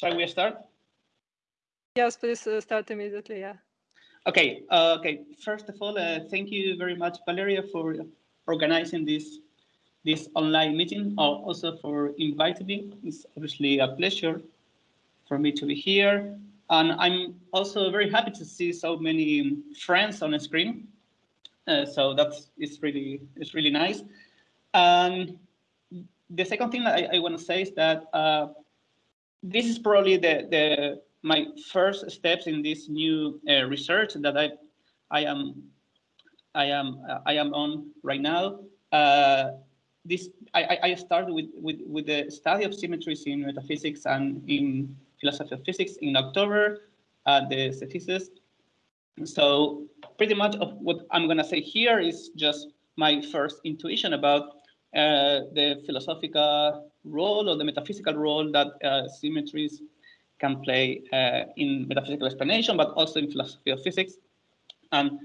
shall we start? Yes, please uh, start immediately, yeah. Okay, uh, okay. First of all, uh, thank you very much, Valeria, for organizing this this online meeting, also for inviting me. It's obviously a pleasure for me to be here. And I'm also very happy to see so many friends on the screen. Uh, so that's it's really it's really nice. And the second thing that I, I want to say is that uh, this is probably the the my first steps in this new uh, research that I I am I am I am on right now. Uh, this I, I started with, with with the study of symmetries in metaphysics and in philosophy of physics in October at the thesis. So pretty much of what I'm gonna say here is just my first intuition about uh, the philosophical role or the metaphysical role that uh, symmetries can play uh, in metaphysical explanation, but also in philosophy of physics. And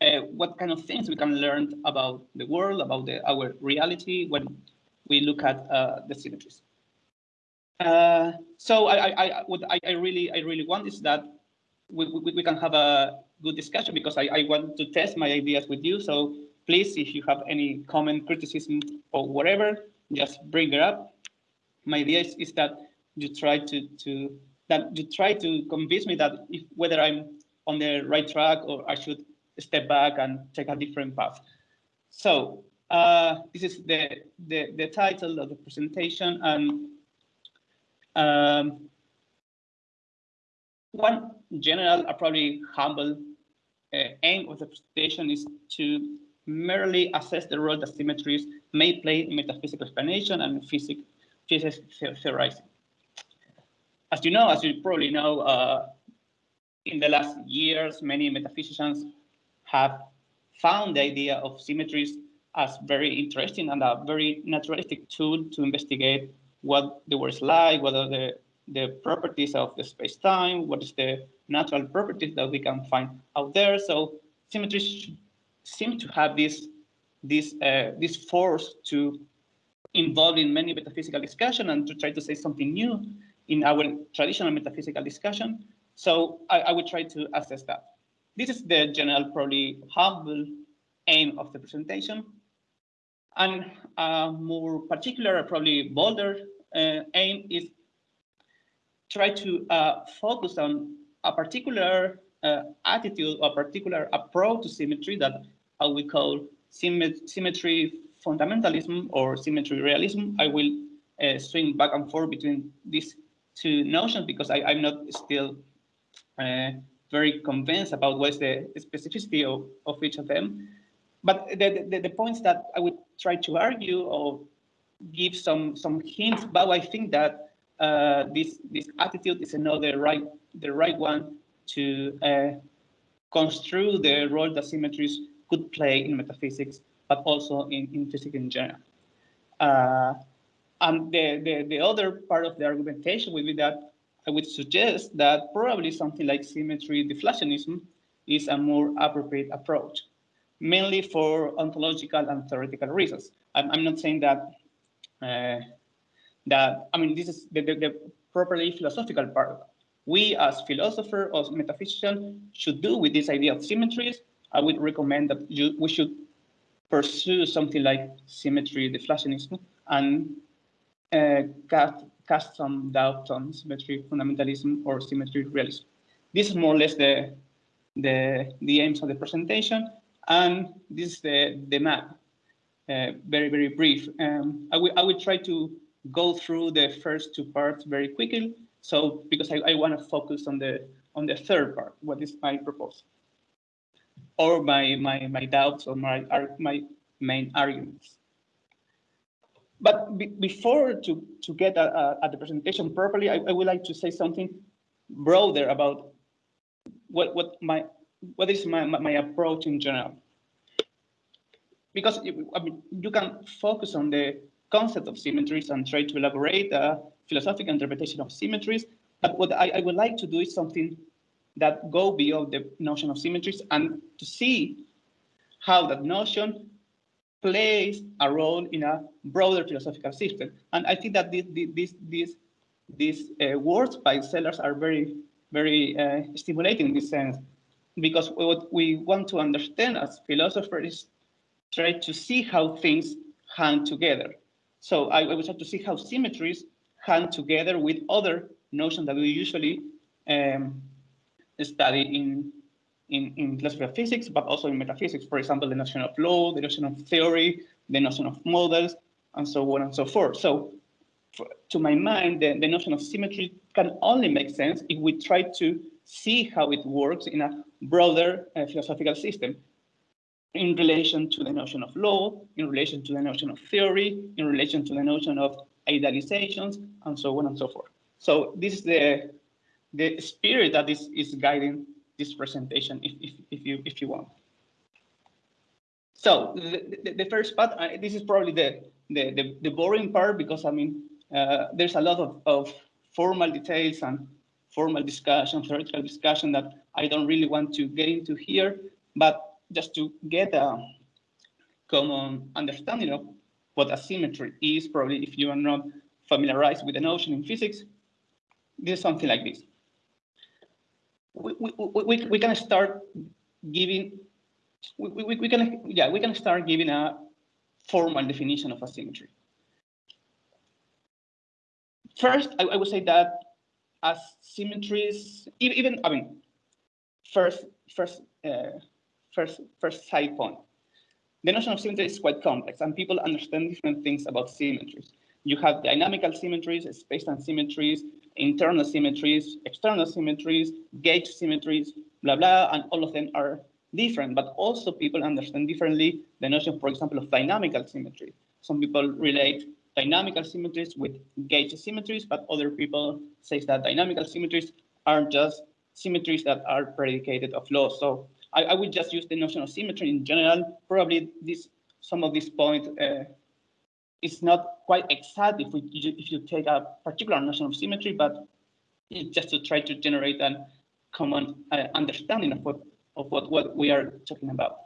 uh, what kind of things we can learn about the world, about the, our reality when we look at uh, the symmetries. Uh, so I, I, what I, I, really, I really want is that we, we, we can have a good discussion because I, I want to test my ideas with you. So please, if you have any comment, criticism, or whatever, just bring it up. My idea is, is that you try to, to that you try to convince me that if, whether I'm on the right track or I should step back and take a different path. So uh, this is the, the, the title of the presentation and um, one general, uh, probably humble uh, aim of the presentation is to merely assess the role that symmetries may play in metaphysical explanation and physics, physics theorizing. As you know, as you probably know, uh, in the last years, many metaphysicians have found the idea of symmetries as very interesting and a very naturalistic tool to investigate what the world is like, what are the, the properties of the space-time, what is the natural properties that we can find out there. So symmetries seem to have this, this, uh, this force to involve in many metaphysical discussion and to try to say something new in our traditional metaphysical discussion. So I, I would try to assess that. This is the general, probably humble aim of the presentation. And a more particular, probably bolder uh, aim is try to uh, focus on a particular uh, attitude or particular approach to symmetry that how we call symmetry fundamentalism or symmetry realism. I will uh, swing back and forth between these two notions because I, am not still uh, very convinced about what's the specificity of, of each of them. But the, the, the, points that I would try to argue or give some some hints about, I think that uh, this this attitude is another right the right one to uh, construe the role that symmetries could play in metaphysics, but also in, in physics in general. Uh, and the, the, the other part of the argumentation would be that I would suggest that probably something like symmetry deflationism is a more appropriate approach, mainly for ontological and theoretical reasons. I'm, I'm not saying that, uh, that I mean, this is the, the, the properly philosophical part. We as philosophers or metaphysicians should do with this idea of symmetries. I would recommend that you, we should pursue something like symmetry deflationism and uh, cast, cast some doubt on symmetry fundamentalism or symmetry realism. This is more or less the, the, the aims of the presentation, and this is the, the map, uh, very, very brief. Um, I, will, I will try to go through the first two parts very quickly, so because I, I want to focus on the on the third part, what is my proposal, or my my my doubts or my my main arguments. But be, before to, to get at, the presentation properly, I, I, would like to say something broader about what, what, my, what is my, my approach in general. Because I mean, you can focus on the concept of symmetries and try to elaborate a philosophical interpretation of symmetries. But what I, I would like to do is something that go beyond the notion of symmetries and to see how that notion plays a role in a broader philosophical system. And I think that this, this these uh, words by Sellars are very, very uh, stimulating in this sense, because what we want to understand as philosophers is try to see how things hang together. So I, I would have to see how symmetries hang together with other notions that we usually um, study in, in, in philosophy of physics, but also in metaphysics. For example, the notion of law, the notion of theory, the notion of models, and so on and so forth. So for, to my mind, the, the notion of symmetry can only make sense if we try to see how it works in a broader uh, philosophical system in relation to the notion of law, in relation to the notion of theory, in relation to the notion of idealizations, and so on and so forth. So this is the the spirit that is, is guiding this presentation, if, if, if you if you want. So the, the, the first part, this is probably the, the, the, the, boring part because I mean, uh, there's a lot of, of formal details and formal discussion, theoretical discussion that I don't really want to get into here, but just to get a common understanding of what asymmetry is, probably if you are not familiarized with the notion in physics, this is something like this. We, we, we, we can start giving, we, we, we can, yeah, we can start giving a formal definition of asymmetry. First, I, I would say that asymmetries, even, I mean, first, first, uh, first, first side point. The notion of symmetry is quite complex and people understand different things about symmetries. You have dynamical symmetries, space-time symmetries, internal symmetries, external symmetries, gauge symmetries, blah, blah, and all of them are different, but also people understand differently the notion, for example, of dynamical symmetry. Some people relate dynamical symmetries with gauge symmetries, but other people say that dynamical symmetries are just symmetries that are predicated of laws. So I, I would just use the notion of symmetry in general. Probably this some of these points uh, is not quite exact if we if you take a particular notion of symmetry, but it's just to try to generate a common uh, understanding of what of what, what we are talking about.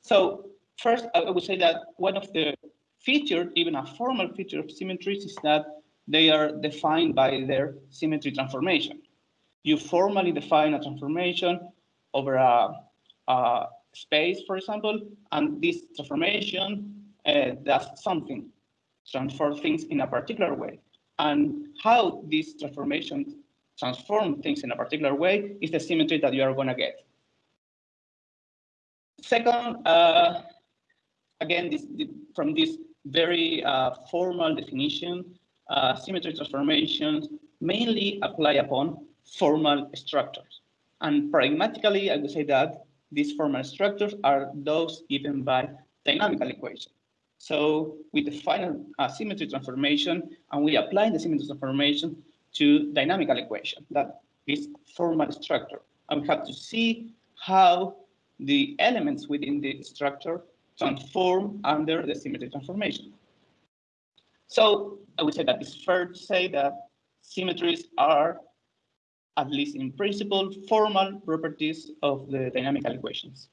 So first, I would say that one of the features, even a formal feature of symmetries, is that they are defined by their symmetry transformation. You formally define a transformation over a, a space, for example, and this transformation uh, does something transform things in a particular way. And how this transformation transform things in a particular way is the symmetry that you are going to get. Second, uh, again, this, from this very uh, formal definition, uh, symmetry transformations mainly apply upon formal structures. And pragmatically, I would say that these formal structures are those given by dynamical equations. So we define a symmetry transformation and we apply the symmetry transformation to dynamical equation, that is formal structure. And we have to see how the elements within the structure transform under the symmetry transformation. So I would say that it's fair to say that symmetries are, at least in principle, formal properties of the dynamical equations.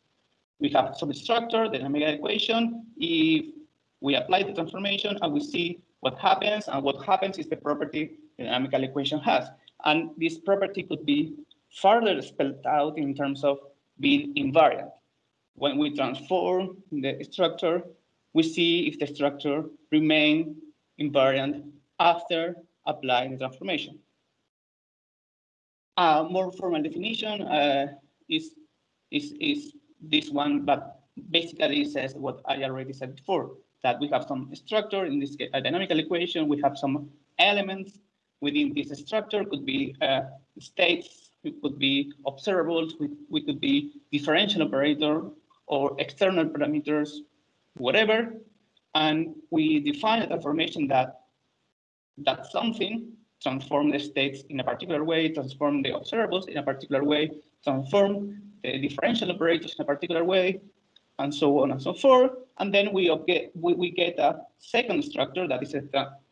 We have some structure, dynamical equation. If we apply the transformation and we see what happens, and what happens is the property the dynamical equation has. And this property could be further spelled out in terms of being invariant. When we transform the structure, we see if the structure remains invariant after applying the transformation. A more formal definition uh, is, is, is this one, but basically says what I already said before that we have some structure in this a dynamical equation. We have some elements within this structure, could be uh, states, it could be observables, we, we could be differential operator or external parameters, whatever. And we define a transformation that that something transform the states in a particular way, transform the observables in a particular way, transform the differential operators in a particular way, and so on and so forth. And then we get we, we get a second structure that is a,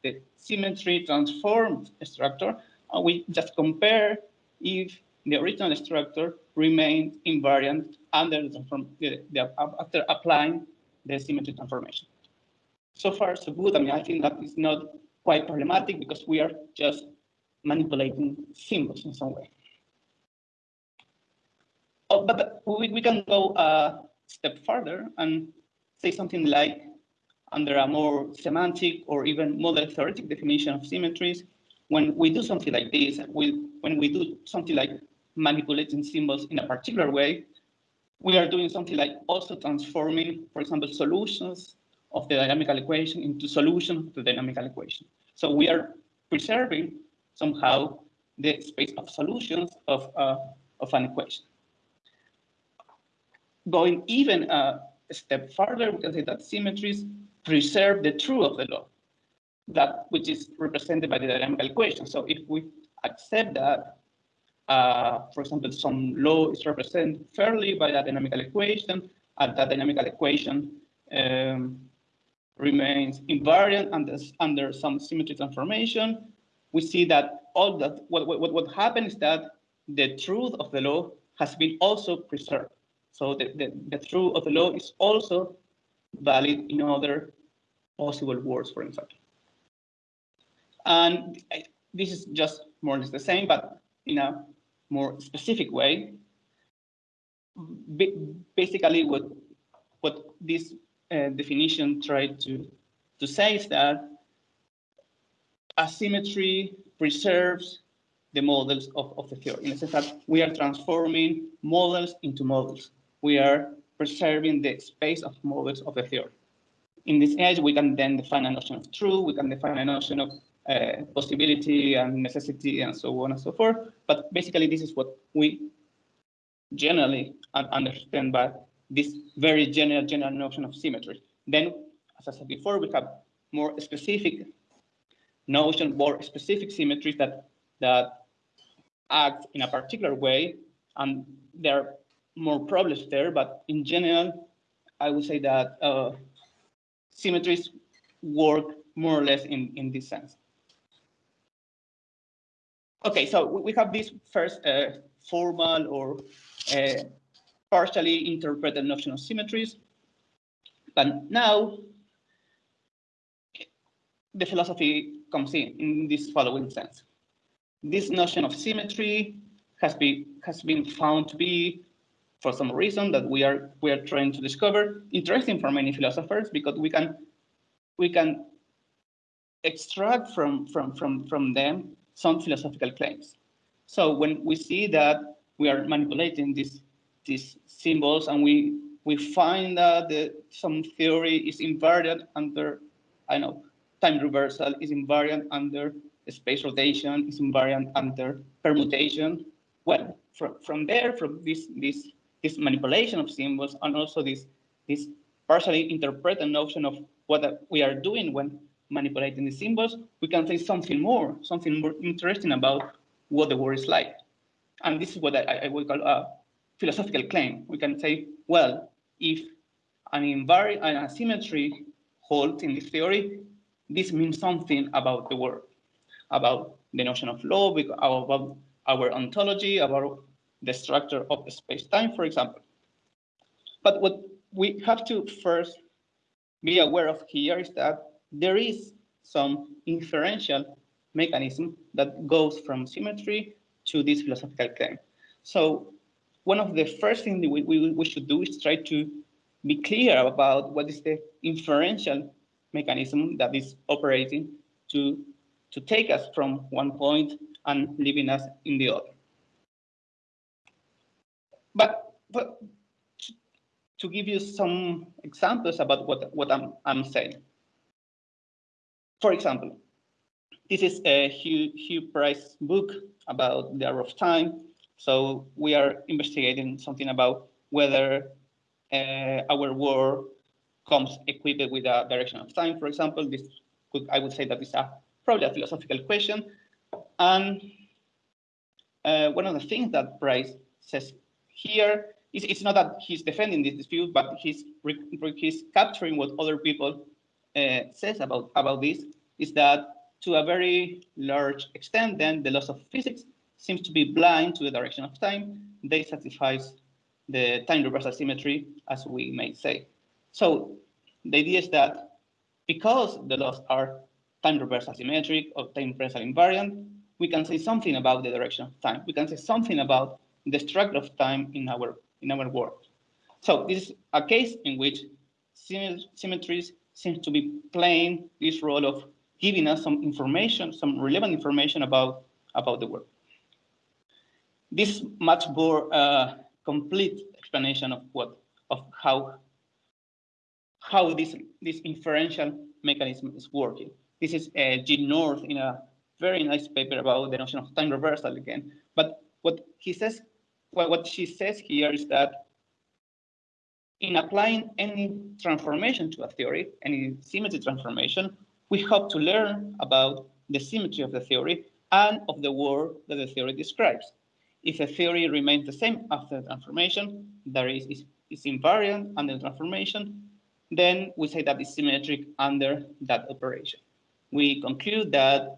the symmetry transformed structure. And we just compare if the original structure remains invariant under the, the, after applying the symmetry transformation. So far, so good. I mean, I think that is not quite problematic because we are just manipulating symbols in some way. Oh, but we, we can go a step further and say something like under a more semantic or even model theoretic definition of symmetries, when we do something like this, we, when we do something like manipulating symbols in a particular way, we are doing something like also transforming, for example, solutions of the dynamical equation into solutions of the dynamical equation. So we are preserving somehow the space of solutions of, uh, of an equation. Going even a step further, we can say that symmetries preserve the truth of the law, that which is represented by the dynamical equation. So if we accept that, uh, for example, some law is represented fairly by that dynamical equation, and that dynamical equation um, remains invariant under, under some symmetry transformation, we see that all that what, what, what happens is that the truth of the law has been also preserved. So the, the, the truth of the law is also valid in other possible words, for example. And this is just more or less the same, but in a more specific way. basically, what what this uh, definition tried to to say is that asymmetry preserves the models of, of the theory in the sense that we are transforming models into models. We are preserving the space of models of the theory in this edge, we can then define a notion of truth, we can define a notion of uh, possibility and necessity and so on and so forth. But basically, this is what we generally understand by this very general, general notion of symmetry. Then, as I said before, we have more specific notion, more specific symmetries that, that act in a particular way, and there are more problems there, but in general, I would say that uh, symmetries work more or less in, in this sense. Okay, so we have this first uh, formal or uh, partially interpreted notion of symmetries. But now the philosophy comes in in this following sense. This notion of symmetry has been has been found to be for some reason that we are we are trying to discover interesting for many philosophers because we can we can extract from from from from them some philosophical claims. So when we see that we are manipulating these these symbols and we we find that the, some theory is invariant under I know time reversal is invariant under space rotation is invariant under permutation. Well, from, from there, from this this this manipulation of symbols and also this, this partially interpreted notion of what we are doing when manipulating the symbols, we can say something more, something more interesting about what the world is like. And this is what I, I would call a philosophical claim. We can say, well, if an invariant an asymmetry holds in this theory, this means something about the world, about the notion of law, about our ontology, about the structure of the space-time, for example. But what we have to first be aware of here is that there is some inferential mechanism that goes from symmetry to this philosophical claim. So one of the first things we, we, we should do is try to be clear about what is the inferential mechanism that is operating to, to take us from one point and leaving us in the other. But, but to, give you some examples about what, what I'm, I'm saying. For example, this is a Hugh, Hugh Price book about the arrow of time. So we are investigating something about whether uh, our world comes equipped with a direction of time, for example. This could, I would say that is a probably a philosophical question. And uh, one of the things that Price says here, it's, it's not that he's defending this dispute, but he's he's capturing what other people uh, says about about this. Is that to a very large extent, then the laws of physics seems to be blind to the direction of time. They satisfy the time reversal symmetry, as we may say. So the idea is that because the laws are time reversal symmetric or time reversal invariant, we can say something about the direction of time. We can say something about the structure of time in our in our world. So this is a case in which symmetries seem to be playing this role of giving us some information, some relevant information about about the world. This much more uh, complete explanation of what of how how this this inferential mechanism is working. This is uh, Jean North in a very nice paper about the notion of time reversal again. But what he says, well, what she says here is that in applying any transformation to a theory, any symmetry transformation, we hope to learn about the symmetry of the theory and of the world that the theory describes. If a theory remains the same after the transformation, that is, is, is invariant under the transformation, then we say that it's symmetric under that operation. We conclude that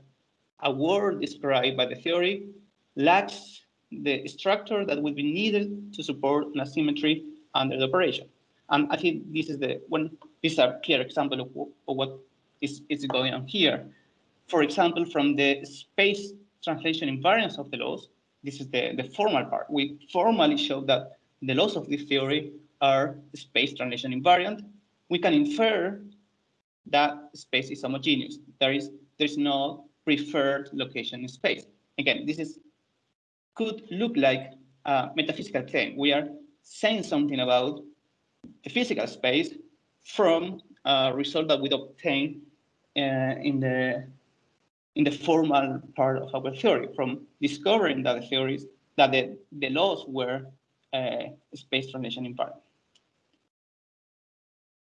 a world described by the theory lacks the structure that would be needed to support an asymmetry under the operation. And I think this is the one, this is a clear example of, of what is, is going on here. For example, from the space translation invariance of the laws, this is the, the formal part. We formally show that the laws of this theory are space translation invariant. We can infer that space is homogeneous. There is there's no preferred location in space. Again, this is could look like a metaphysical claim. We are saying something about the physical space from a result that we obtain uh, in the in the formal part of our theory, from discovering that the theories that the, the laws were uh, space translation invariant.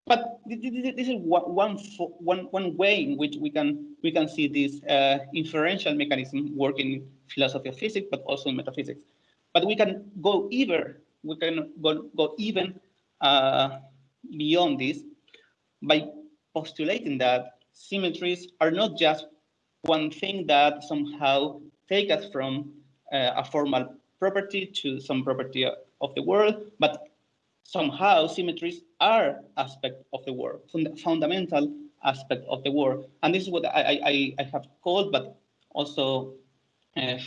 But this is one, one, one way in which we can we can see this uh, inferential mechanism working in philosophy of physics, but also in metaphysics. But we can go even we can go, go even uh, beyond this by postulating that symmetries are not just one thing that somehow take us from uh, a formal property to some property of the world, but somehow symmetries are aspect of the world, fund fundamental aspect of the world. And this is what I, I, I have called, but also uh,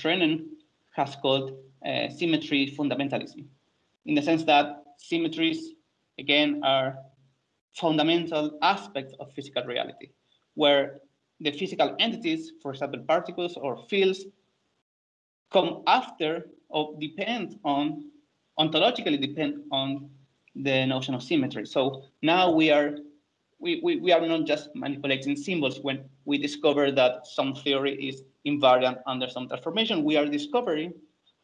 has called uh, symmetry fundamentalism, in the sense that symmetries, again, are fundamental aspects of physical reality, where the physical entities, for example, particles or fields, come after or depend on, ontologically depend on the notion of symmetry. So now we are we, we, we are not just manipulating symbols when we discover that some theory is invariant under some transformation. We are discovering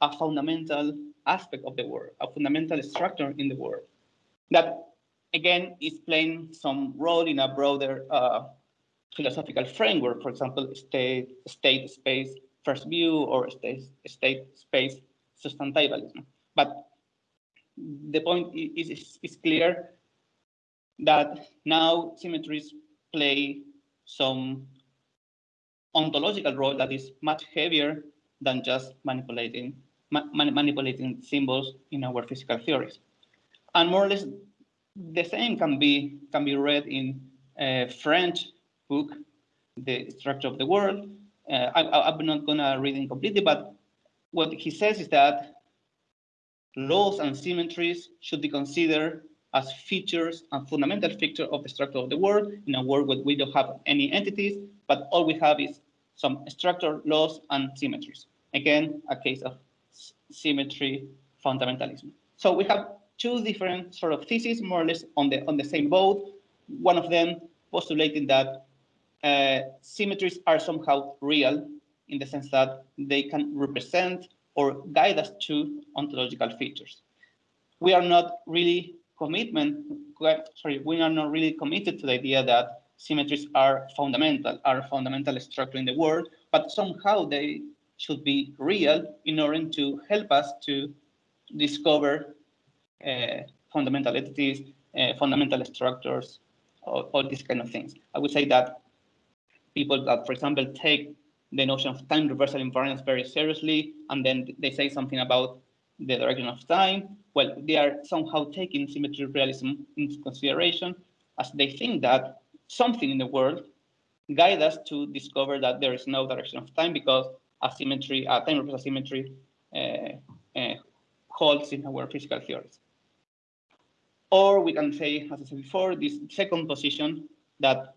a fundamental aspect of the world, a fundamental structure in the world that again is playing some role in a broader uh, philosophical framework, for example, state, state space first view or state, state space substantivalism. But the point is, is, is clear that now symmetries play some ontological role that is much heavier than just manipulating ma manipulating symbols in our physical theories. And more or less the same can be can be read in a French book, The Structure of the World. Uh, I, I'm not gonna read it completely, but what he says is that laws and symmetries should be considered as features and fundamental features of the structure of the world in a world where we don't have any entities, but all we have is some structure, laws, and symmetries. Again, a case of symmetry fundamentalism. So we have two different sort of theses, more or less on the on the same boat. One of them postulating that uh, symmetries are somehow real in the sense that they can represent or guide us to ontological features. We are not really commitment, sorry, we are not really committed to the idea that symmetries are fundamental, are fundamental structure in the world, but somehow they should be real in order to help us to discover uh, fundamental entities, uh, fundamental structures, all these kind of things. I would say that people that, for example, take the notion of time reversal invariance very seriously, and then they say something about the direction of time, well, they are somehow taking symmetry realism into consideration as they think that something in the world guide us to discover that there is no direction of time because asymmetry, uh, time reverse asymmetry uh, uh, holds in our physical theories. Or we can say, as I said before, this second position that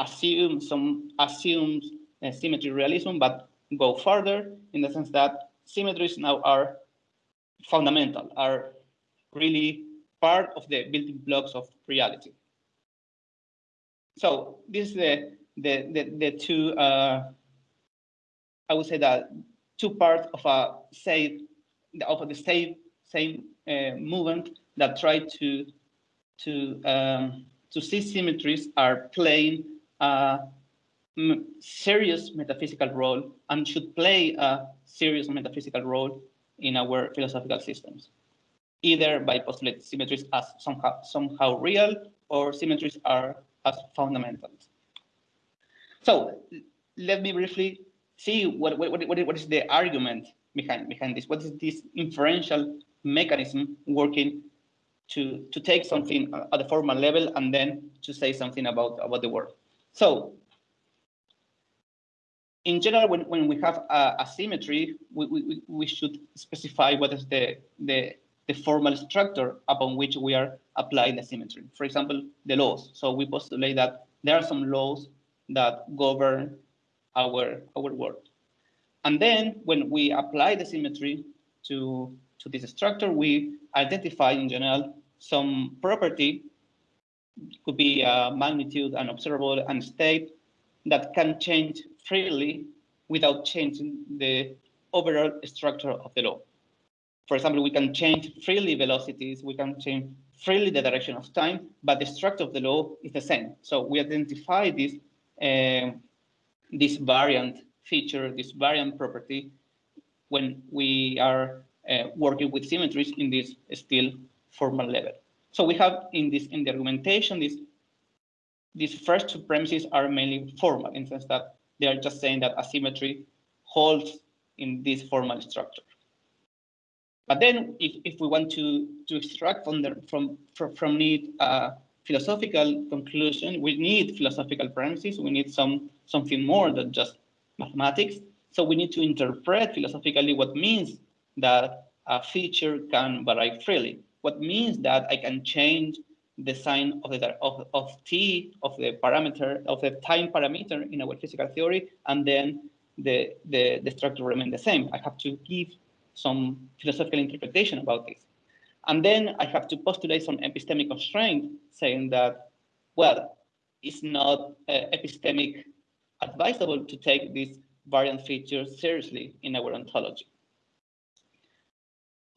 assumes some assumes uh, symmetry realism, but go further in the sense that symmetries now are fundamental, are really part of the building blocks of reality. So this is the the the, the two uh, I would say that two parts of a say of the same same uh, movement that try to to um, to see symmetries are playing serious metaphysical role and should play a serious metaphysical role in our philosophical systems, either by postulating symmetries as somehow somehow real or symmetries are as fundamentals. So let me briefly see what, what, what, what is the argument behind, behind this. What is this inferential mechanism working to, to take something at the formal level and then to say something about, about the world. So in general, when, when we have a, a symmetry, we, we, we should specify what is the, the, the formal structure upon which we are applying the symmetry. For example, the laws. So we postulate that there are some laws that govern our, our world. And then when we apply the symmetry to, to this structure, we identify in general some property, could be a magnitude, an observable, and state that can change freely without changing the overall structure of the law. For example, we can change freely velocities, we can change freely the direction of time, but the structure of the law is the same. So we identify this, uh, this variant feature, this variant property, when we are uh, working with symmetries in this still formal level. So we have in this in the argumentation, this these first two premises are mainly formal in the sense that they are just saying that asymmetry holds in this formal structure. But then if, if we want to, to extract from, the, from, from, from it a uh, philosophical conclusion, we need philosophical premises, we need some something more than just mathematics. So we need to interpret philosophically what means that a feature can vary freely. What means that I can change the sign of the of, of t of the parameter of the time parameter in our physical theory, and then the the, the structure remain the same. I have to give some philosophical interpretation about this. And then I have to postulate some epistemic constraint saying that, well, it's not uh, epistemic advisable to take these variant features seriously in our ontology.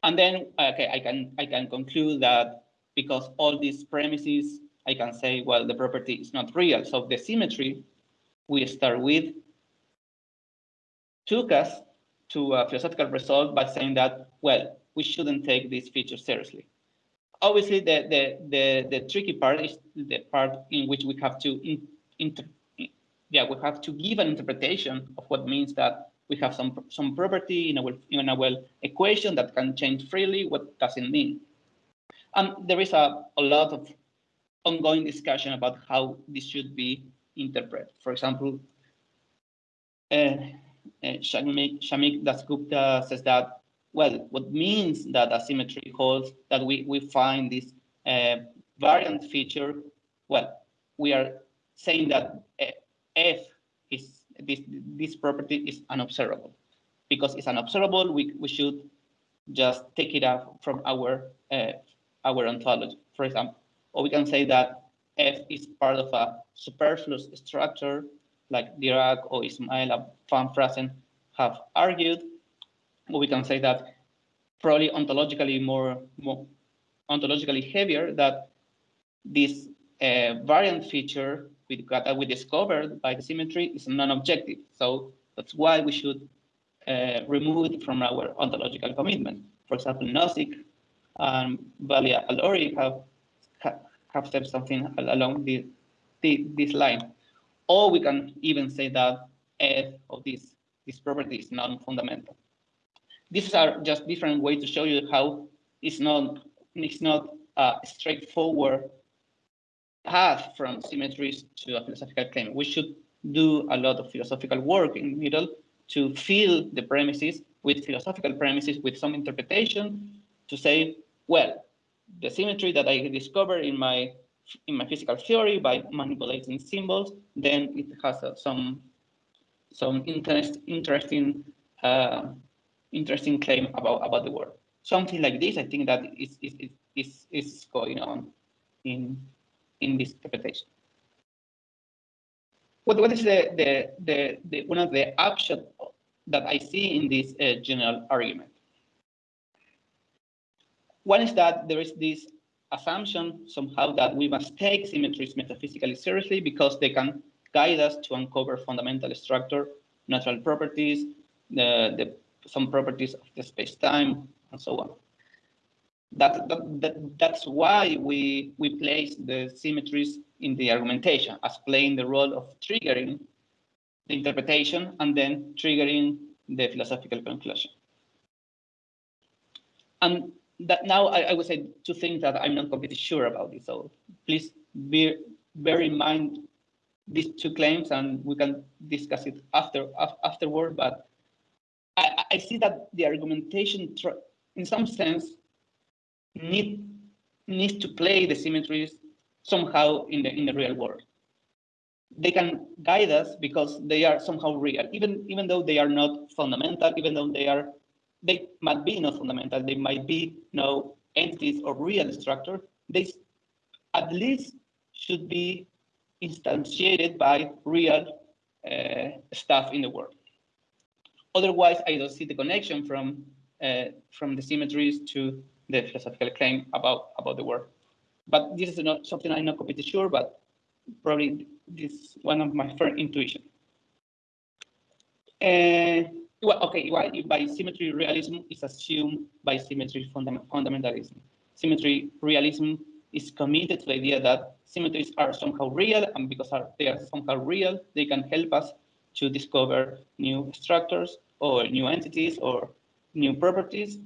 And then, okay, I can I can conclude that because all these premises, I can say, well, the property is not real. So the symmetry we start with took us to a philosophical result by saying that, well, we shouldn't take these features seriously. Obviously, the, the, the, the tricky part is the part in which we have to in, inter, yeah, we have to give an interpretation of what means that we have some some property in our in our equation that can change freely. What does it mean? And there is a, a lot of ongoing discussion about how this should be interpreted. For example, uh, uh, Shamik, Shamik Dasgupta says that, well, what means that asymmetry holds that we, we find this uh, variant feature, well, we are saying that uh, F is this, this property is unobservable. Because it's unobservable, we, we should just take it out from our, uh, our ontology, for example. Or we can say that F is part of a superfluous structure like Dirac or Ismael van Fraassen have argued, or we can say that probably ontologically more, more ontologically heavier that this uh, variant feature with, that we discovered by the symmetry is non-objective. So that's why we should uh, remove it from our ontological commitment. For example, Nozick and Valia Allori have have said something along this, this line. Or we can even say that f of this, this property is non-fundamental. These are just different ways to show you how it's not, it's not a straightforward path from symmetries to a philosophical claim. We should do a lot of philosophical work in the middle to fill the premises with philosophical premises, with some interpretation, to say, well, the symmetry that I discovered in my in my physical theory by manipulating symbols, then it has uh, some some interest, interesting uh, interesting claim about about the world. Something like this, I think that is is is is going on in in this interpretation. What what is the the the, the one of the upshot that I see in this uh, general argument? One is that there is this assumption somehow that we must take symmetries metaphysically seriously because they can guide us to uncover fundamental structure, natural properties, the, the some properties of the space-time, and so on. That, that, that, that's why we, we place the symmetries in the argumentation as playing the role of triggering the interpretation and then triggering the philosophical conclusion. And that now I, I, would say two things that I'm not completely sure about this. So please be, bear in mind these two claims and we can discuss it after afterward. But I, I see that the argumentation, in some sense, need needs to play the symmetries somehow in the in the real world. They can guide us because they are somehow real, even even though they are not fundamental, even though they are they might be not fundamental, they might be no entities or real structure, they at least should be instantiated by real uh, stuff in the world. Otherwise, I don't see the connection from uh, from the symmetries to the philosophical claim about about the world. But this is not something I'm not completely sure, but probably this is one of my first intuition. Uh, well, okay, well, by symmetry realism is assumed by symmetry fundamentalism. Symmetry realism is committed to the idea that symmetries are somehow real, and because are, they are somehow real, they can help us to discover new structures or new entities or new properties.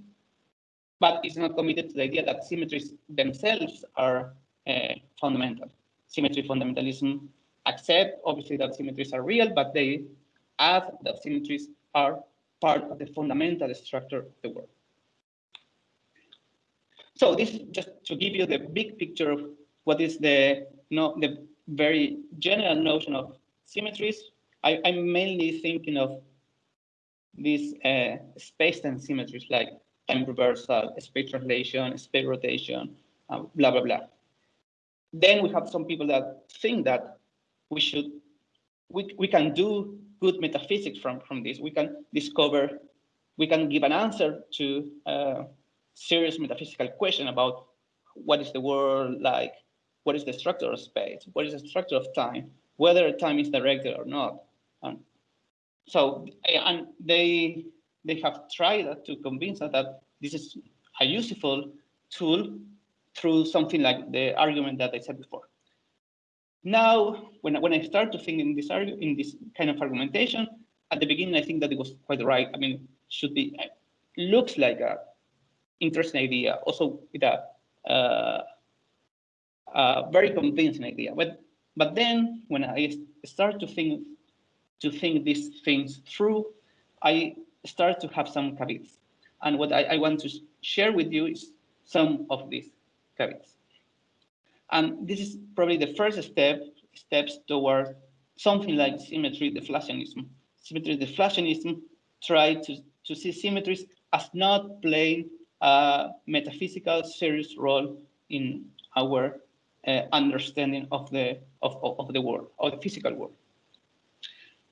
But it's not committed to the idea that symmetries themselves are uh, fundamental. Symmetry fundamentalism accept, obviously, that symmetries are real, but they add that symmetries are part of the fundamental structure of the world. So this is just to give you the big picture of what is the, know, the very general notion of symmetries. I, am mainly thinking of these uh, space-time symmetries like time reversal, space translation, space rotation, uh, blah, blah, blah. Then we have some people that think that we should, we, we can do good metaphysics from, from this. We can discover, we can give an answer to a serious metaphysical question about what is the world like, what is the structure of space, what is the structure of time, whether time is directed or not. And so, and they they have tried to convince us that this is a useful tool through something like the argument that I said before. Now, when, when I start to think in this in this kind of argumentation, at the beginning, I think that it was quite right. I mean, should be looks like a interesting idea, also with a, uh, a very convincing idea. But but then when I start to think to think these things through, I start to have some caveats. And what I, I want to share with you is some of these caveats. And this is probably the first step, steps toward something like symmetry deflationism. Symmetry deflationism try to, to see symmetries as not playing a metaphysical serious role in our uh, understanding of the of, of the world, of the physical world.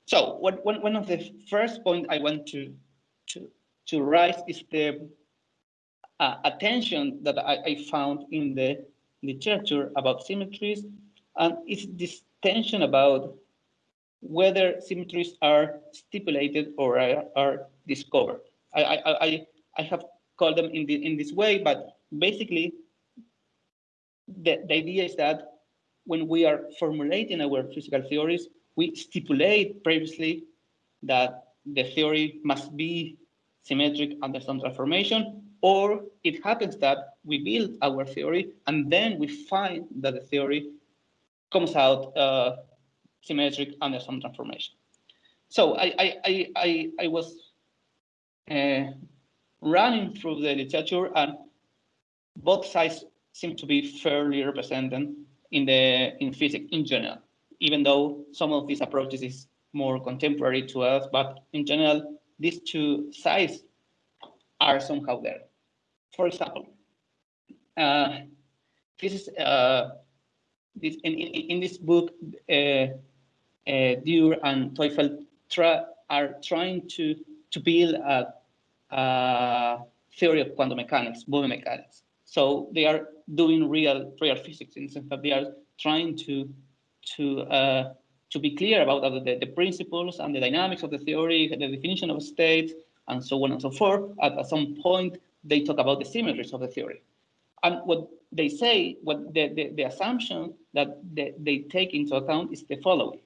So what, one, one of the first points I want to, to, to raise is the uh, attention that I, I found in the literature about symmetries, and it's this tension about whether symmetries are stipulated or are, are discovered. I, I, I, I have called them in, the, in this way, but basically the, the idea is that when we are formulating our physical theories, we stipulate previously that the theory must be symmetric under some transformation, or it happens that we build our theory and then we find that the theory comes out uh, symmetric under some transformation. so I, I, I, I, was uh, running through the literature and both sides seem to be fairly represented in the in physics in general, even though some of these approaches is more contemporary to us, but in general, these two sides are somehow there. For example, uh, this is uh, this in, in, in, this book, uh, uh, and Teufel try, are trying to to build a, a theory of quantum mechanics, Bohmian mechanics. So they are doing real real physics in the sense that they are trying to to uh, to be clear about the, the principles and the dynamics of the theory, the definition of states, and so on and so forth. At, at some point, they talk about the symmetries of the theory. And what they say, what the, the, the assumption that they, they take into account is the following.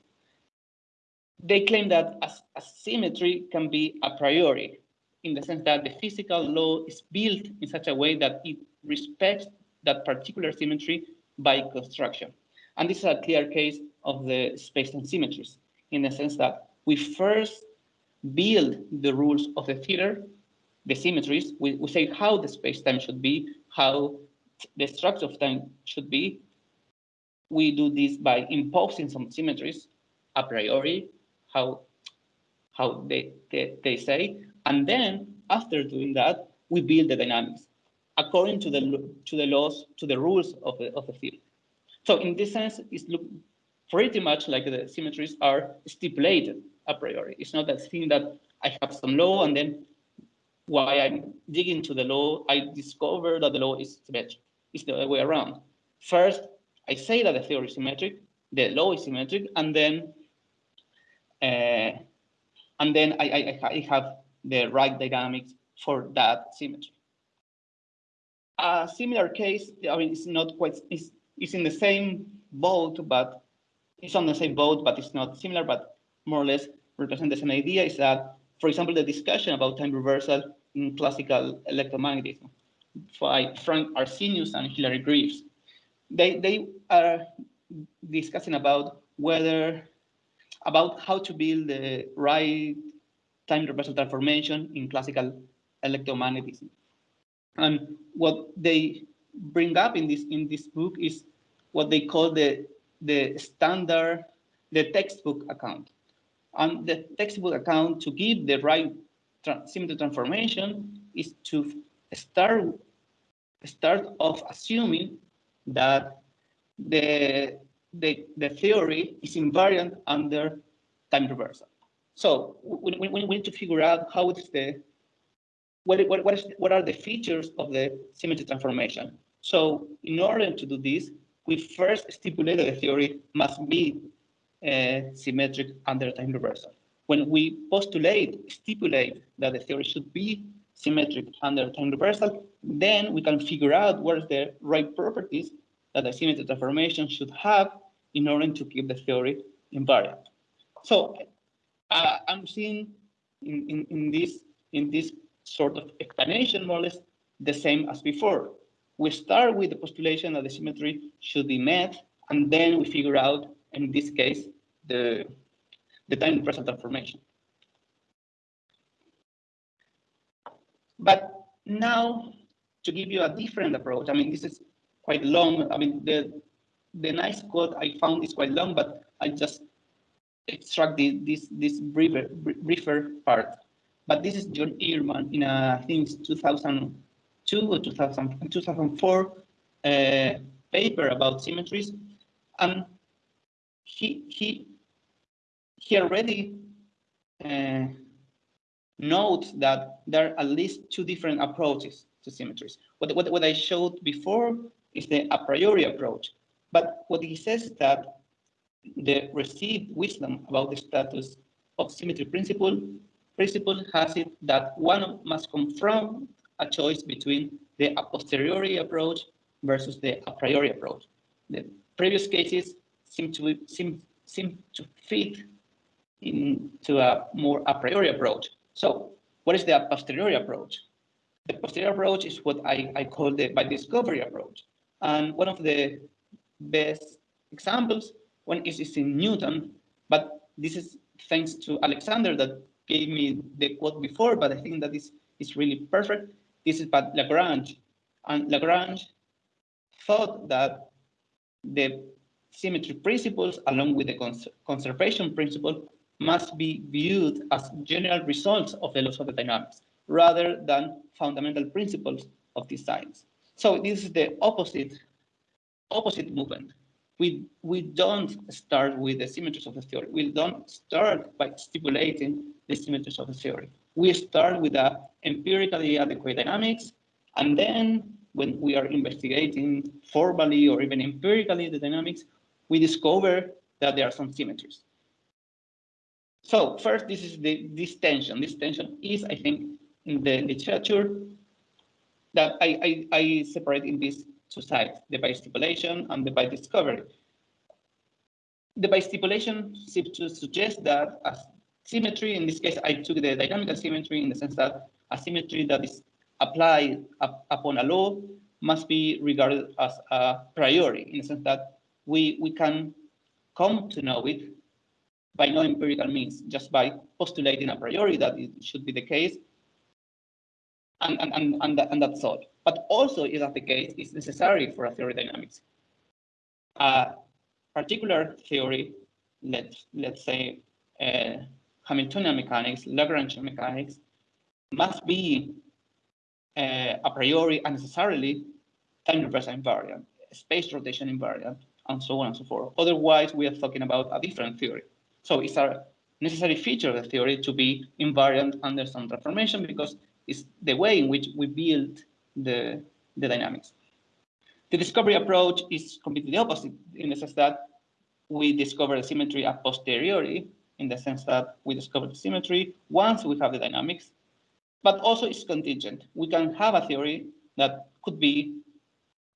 They claim that a, a symmetry can be a priori, in the sense that the physical law is built in such a way that it respects that particular symmetry by construction. And this is a clear case of the space-time symmetries, in the sense that we first build the rules of the theater, the symmetries, we, we say how the space-time should be, how the structure of time should be. We do this by imposing some symmetries a priori, how, how they, they, they say, and then after doing that, we build the dynamics according to the to the laws, to the rules of the of the field. So in this sense, it's look pretty much like the symmetries are stipulated a priori. It's not that thing that I have some law and then while I'm digging to the law, I discover that the law is symmetric. It's the other way around. First, I say that the theory is symmetric, the law is symmetric, and then uh, and then I, I, I have the right dynamics for that symmetry. A similar case, I mean, it's not quite, it's, it's in the same boat, but it's on the same boat, but it's not similar, but more or less represent the same idea is that, for example, the discussion about time reversal in classical electromagnetism by Frank Arntzenius and Hilary Greaves. They, they are discussing about whether, about how to build the right time reversal transformation in classical electromagnetism. And what they bring up in this in this book is what they call the the standard, the textbook account. And the textbook account to give the right symmetry transformation is to start start off assuming that the, the, the theory is invariant under time reversal. So we, we, we need to figure out how is the what, what, what, is, what are the features of the symmetry transformation. So in order to do this, we first stipulate that the theory must be uh, symmetric under time reversal. When we postulate, stipulate that the theory should be symmetric under time reversal, then we can figure out what is the right properties that the symmetry transformation should have in order to keep the theory invariant. So uh, I'm seeing in, in, in, this, in this sort of explanation, more or less, the same as before. We start with the postulation that the symmetry should be met, and then we figure out, in this case, the, the time reversal transformation. But now, to give you a different approach, I mean, this is quite long. I mean, the the nice quote I found is quite long, but I just extract the, this this briefer briefer part. But this is John Earman in a, I think it's 2002 or 2000, 2004 uh, paper about symmetries, and he he he already uh, notes that there are at least two different approaches to symmetries. What, what, what I showed before is the a priori approach. But what he says is that the received wisdom about the status of symmetry principle principle has it that one must confront a choice between the a posteriori approach versus the a priori approach. The previous cases seem to seem seem to fit into a more a priori approach. So what is the a posteriori approach? The posteriori approach is what I, I call the by discovery approach. And one of the best examples one is, is in Newton, but this is thanks to Alexander that gave me the quote before, but I think that is, is really perfect. This is by Lagrange. And Lagrange thought that the symmetry principles along with the cons conservation principle must be viewed as general results of the laws of the dynamics rather than fundamental principles of these science. So this is the opposite opposite movement. We we don't start with the symmetries of the theory. We don't start by stipulating the symmetries of the theory. We start with the empirically adequate dynamics, and then when we are investigating formally or even empirically the dynamics, we discover that there are some symmetries. So first, this is the this tension. This tension is, I think, in the literature that I, I, I separate in these two sides, the by stipulation and the by discovery. The by stipulation seems to suggest that a symmetry, in this case, I took the dynamical symmetry in the sense that a symmetry that is applied up, upon a law must be regarded as a priori, in the sense that we, we can come to know it by no empirical means, just by postulating a priori that it should be the case, and, and, and, and, that, and that's all. But also, is that the case, is necessary for a theory dynamics. A particular theory, let's, let's say uh, Hamiltonian mechanics, Lagrangian mechanics, must be uh, a priori and necessarily time reversal invariant, space rotation invariant, and so on and so forth. Otherwise, we are talking about a different theory. So it's a necessary feature of the theory to be invariant under some transformation because it's the way in which we build the, the dynamics. The discovery approach is completely opposite in the sense that we discover the symmetry a posteriori, in the sense that we discover the symmetry once we have the dynamics, but also it's contingent. We can have a theory that could be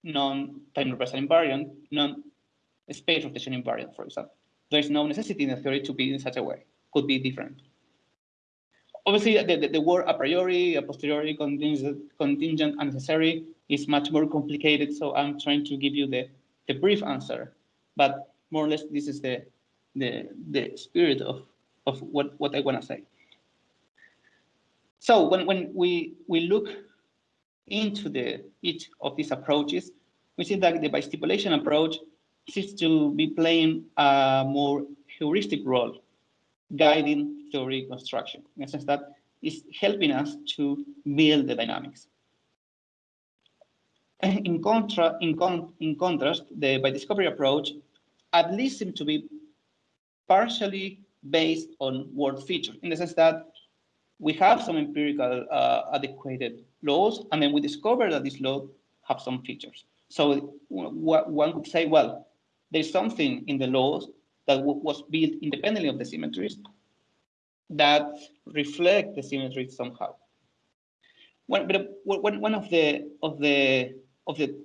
non-time reversal invariant, non-space rotation invariant, for example. There is no necessity in the theory to be in such a way. Could be different obviously the, the, the, word a priori, a posteriori, contingent, contingent, and necessary is much more complicated. So I'm trying to give you the, the brief answer, but more or less this is the, the, the spirit of, of what, what I want to say. So when, when we, we look into the each of these approaches, we see that the by stipulation approach seems to be playing a more heuristic role guiding theory construction, in a sense that is helping us to build the dynamics. In, contra, in, con, in contrast, the by discovery approach at least seems to be partially based on word features, in the sense that we have some empirical uh, adequate laws, and then we discover that these laws have some features. So one could say, well, there's something in the laws that was built independently of the symmetries that reflect the symmetries somehow. One, but one, one of the of the of the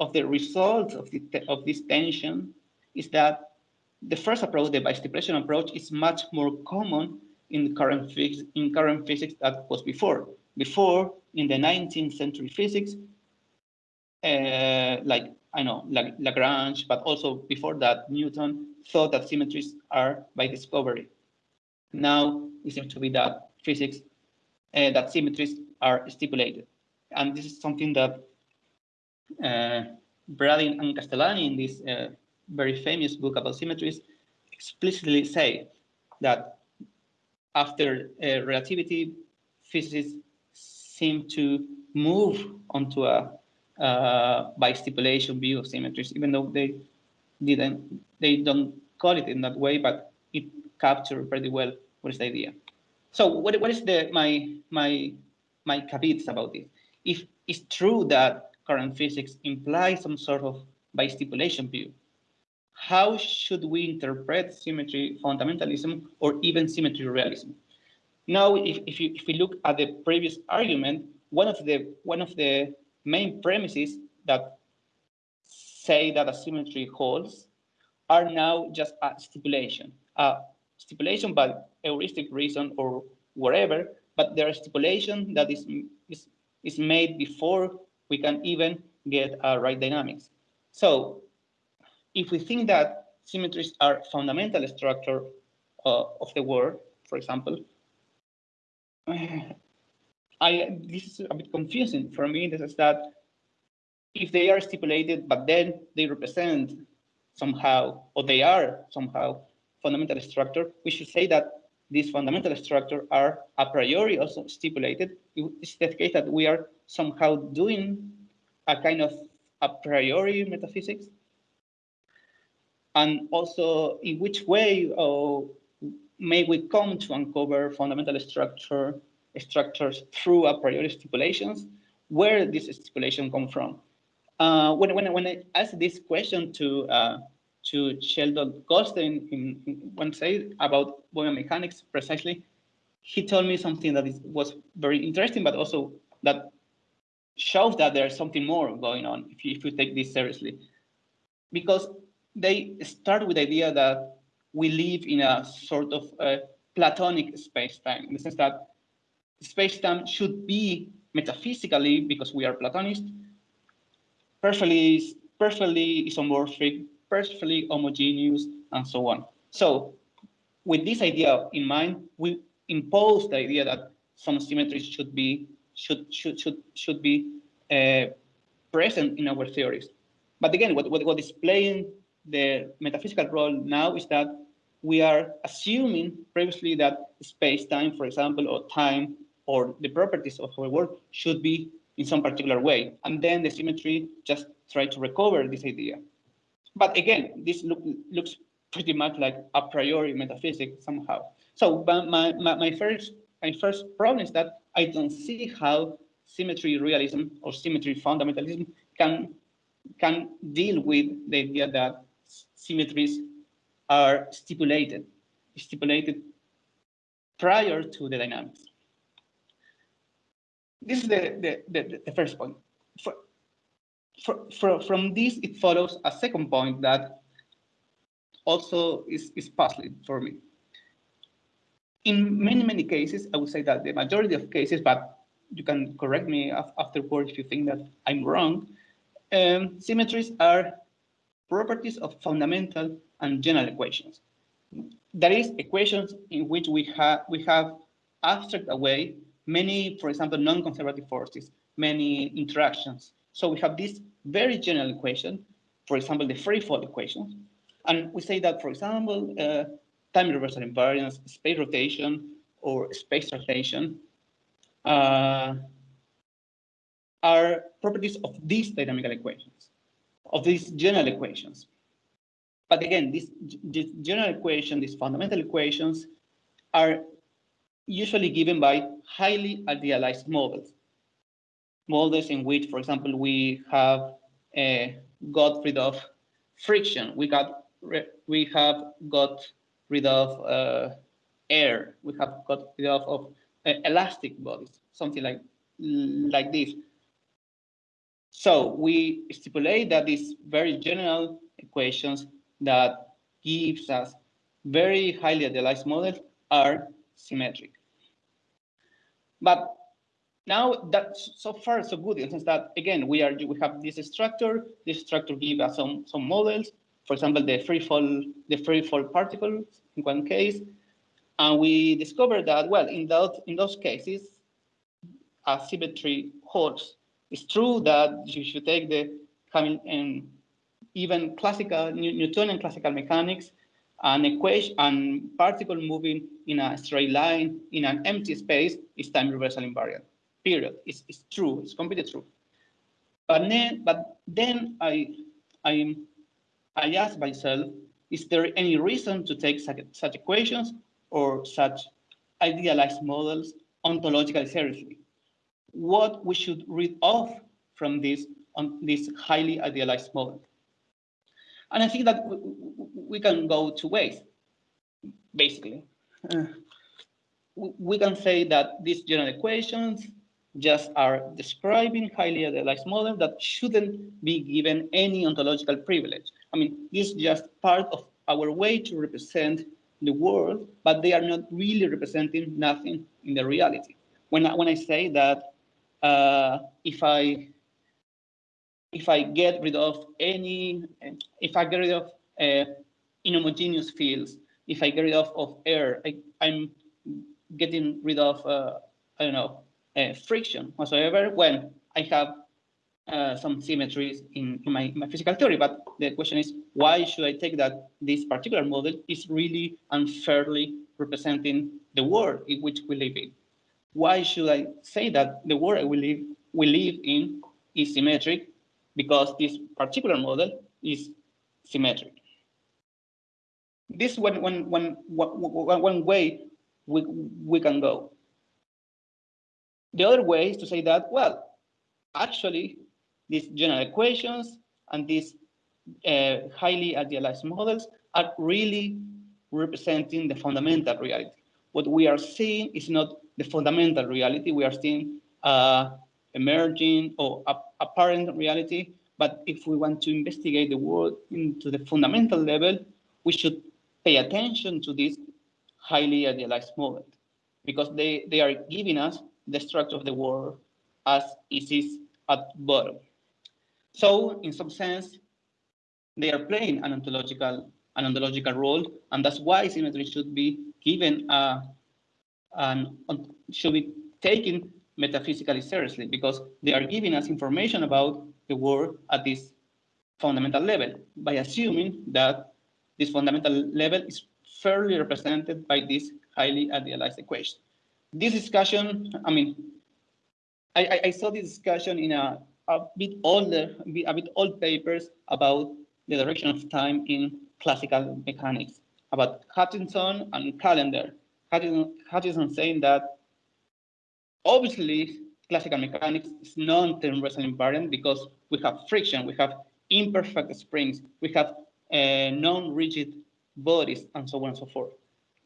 of the results of the of this tension is that the first approach, the by stipulation approach, is much more common in current physics in current physics that was before. Before, in the 19th century physics, uh, like I know Lagrange, but also before that, Newton thought that symmetries are by discovery. Now it seems to be that physics, uh, that symmetries are stipulated. And this is something that uh, Brading and Castellani in this uh, very famous book about symmetries explicitly say that after uh, relativity, physicists seem to move onto a uh, by stipulation view of symmetries, even though they didn't, they don't call it in that way, but it captures pretty well what is the idea. So what, what is the my my my caveats about this? If it's true that current physics implies some sort of by stipulation view, how should we interpret symmetry fundamentalism or even symmetry realism? Now, if, if, you, if we look at the previous argument, one of the one of the main premises that say that a symmetry holds are now just a stipulation, a stipulation by heuristic reason or whatever, but there is a stipulation that is, is, is made before we can even get a right dynamics. So if we think that symmetries are fundamental structure uh, of the world, for example. I this is a bit confusing for me. This is that if they are stipulated, but then they represent somehow, or they are somehow fundamental structure, we should say that these fundamental structure are a priori also stipulated. It's the case that we are somehow doing a kind of a priori metaphysics. And also in which way uh, may we come to uncover fundamental structure structures through a priori stipulations, where this stipulation come from. Uh, when, when, when I asked this question to uh, to Sheldon Goldstein in, in one say about Bohmian mechanics precisely, he told me something that is, was very interesting, but also that shows that there's something more going on if you, if you take this seriously. Because they start with the idea that we live in a sort of uh, platonic space-time, in the sense that space-time should be metaphysically, because we are Platonists, perfectly, perfectly isomorphic, perfectly homogeneous, and so on. So with this idea in mind, we impose the idea that some symmetries should be should should should should be uh, present in our theories. But again, what, what, what is playing the metaphysical role now is that we are assuming previously that space-time, for example, or time, or the properties of our world should be in some particular way. And then the symmetry just try to recover this idea. But again, this look, looks pretty much like a priori metaphysics somehow. So my, my, my, first, my first problem is that I don't see how symmetry realism or symmetry fundamentalism can, can deal with the idea that symmetries are stipulated, stipulated prior to the dynamics. This is the, the, the, the first point. For, for, for, from this, it follows a second point that also is, is puzzling for me. In many, many cases, I would say that the majority of cases, but you can correct me afterward if you think that I'm wrong, um, symmetries are properties of fundamental and general equations. That is, equations in which we have we have abstract away many, for example, non-conservative forces, many interactions. So we have this very general equation, for example, the free fall equation. And we say that, for example, uh, time reversal invariance, space rotation, or space rotation uh, are properties of these dynamical equations, of these general equations. But again, these, these general equations, these fundamental equations, are usually given by highly idealized models. Models in which, for example, we have uh, got rid of friction. We got we have got rid of uh, air. We have got rid of, of uh, elastic bodies, something like like this. So we stipulate that these very general equations that gives us very highly idealized models are symmetric. But now that so far so good in sense that again we are we have this structure. This structure gives us some some models. For example, the free fall the free fall particles in one case, and we discovered that well in those in those cases, asymmetry holds. It's true that you should take the coming and um, even classical Newtonian classical mechanics an equation and particle moving in a straight line in an empty space is time reversal invariant. Period. It's, it's true. It's completely true. But then, but then I, I, I ask myself, is there any reason to take such, such equations or such idealized models ontologically seriously? What we should read off from this on this highly idealized model? And I think that we can go two ways, basically. Uh, we can say that these general equations just are describing highly idealized models that shouldn't be given any ontological privilege. I mean, this is just part of our way to represent the world, but they are not really representing nothing in the reality. When I, when I say that uh, if I if I get rid of any, if I get rid of uh, inhomogeneous fields, if I get rid of, of air, I, I'm getting rid of, uh, I don't know, uh, friction whatsoever when I have uh, some symmetries in, in my, my, physical theory. But the question is, why should I take that this particular model is really unfairly representing the world in which we live in? Why should I say that the world we live, we live in is symmetric because this particular model is symmetric? This one, one, one, one, one way we, we can go. The other way is to say that, well, actually, these general equations and these uh, highly idealized models are really representing the fundamental reality. What we are seeing is not the fundamental reality. We are seeing uh, emerging or apparent reality. But if we want to investigate the world into the fundamental level, we should pay attention to this highly idealized models because they, they are giving us the structure of the world as it is at bottom. So in some sense, they are playing an ontological, an ontological role, and that's why symmetry should be given a, an, should be taken metaphysically seriously because they are giving us information about the world at this fundamental level by assuming that this fundamental level is fairly represented by this highly idealized equation. This discussion, I mean, I, I saw this discussion in a, a bit older, a bit old papers about the direction of time in classical mechanics, about Hutchinson and Callender. Hutchinson, Hutchinson saying that obviously classical mechanics is non-tensorial invariant because we have friction, we have imperfect springs, we have uh, non-rigid bodies, and so on and so forth.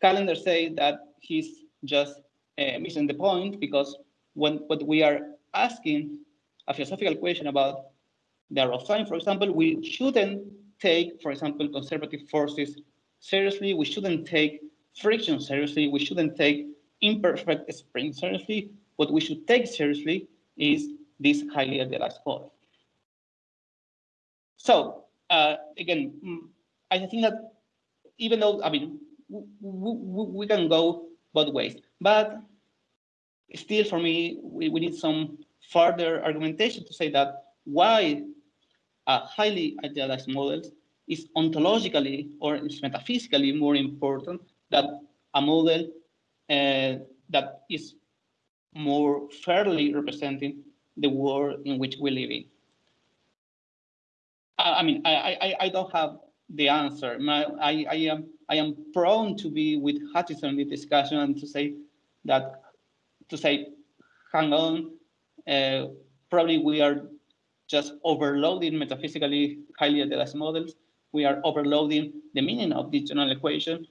Callender say that he's just uh, missing the point because when what we are asking a philosophical question about the arrow of time, for example, we shouldn't take, for example, conservative forces seriously. We shouldn't take friction seriously. We shouldn't take imperfect spring seriously. What we should take seriously is this highly idealized model. So uh, again, mm, I think that even though, I mean, we can go both ways, but still for me, we, we need some further argumentation to say that why a highly idealized model is ontologically or is metaphysically more important than a model uh, that is more fairly representing the world in which we live in. I, I mean, I, I, I don't have the answer. My, I, I, am, I am prone to be with Hutchinson in the discussion and to say that, to say, hang on, uh, probably we are just overloading metaphysically highly idealized models. We are overloading the meaning of the general equation,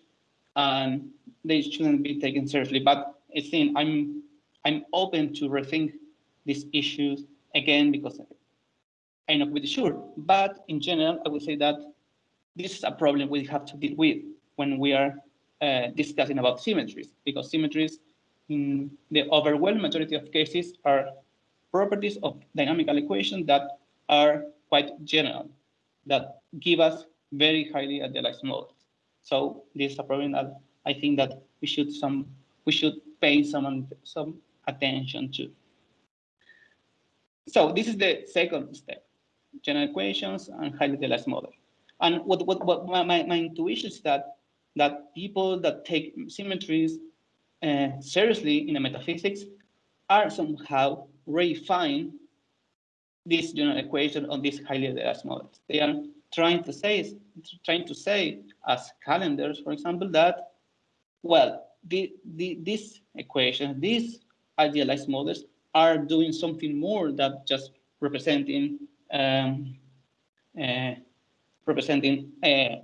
and they shouldn't be taken seriously. But I think I'm I'm open to rethink these issues again because I'm not really sure. But in general, I would say that this is a problem we have to deal with when we are uh, discussing about symmetries, because symmetries in the overwhelming majority of cases are properties of dynamical equations that are quite general, that give us very highly idealized models. So this is a problem that I think that we should some we should pay some some attention to. So this is the second step, general equations and highly idealized model. And what, what, what my, my intuition is that that people that take symmetries uh, seriously in the metaphysics are somehow refine this general equation on highly idealized models. They are trying to say, trying to say as Callender's, for example, that, well, the, the, this equation, these idealized models are doing something more than just representing um, uh, representing uh,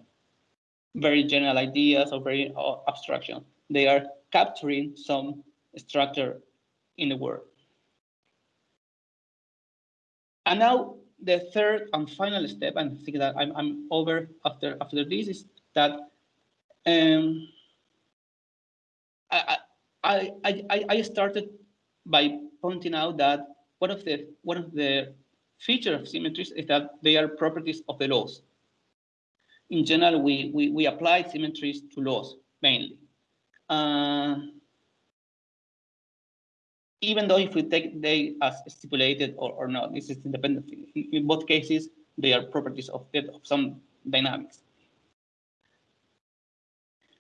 very general ideas or very uh, abstraction. They are capturing some structure in the world. And now the third and final step, and I think that I'm, I'm over after after this, is that um, I, I, I, started by pointing out that one of the one of the features of symmetries is that they are properties of the laws. in general, we, we, we apply symmetries to laws mainly. Uh, even though if we take they as stipulated or, or not, this is independent. In, both cases, they are properties of, of some dynamics.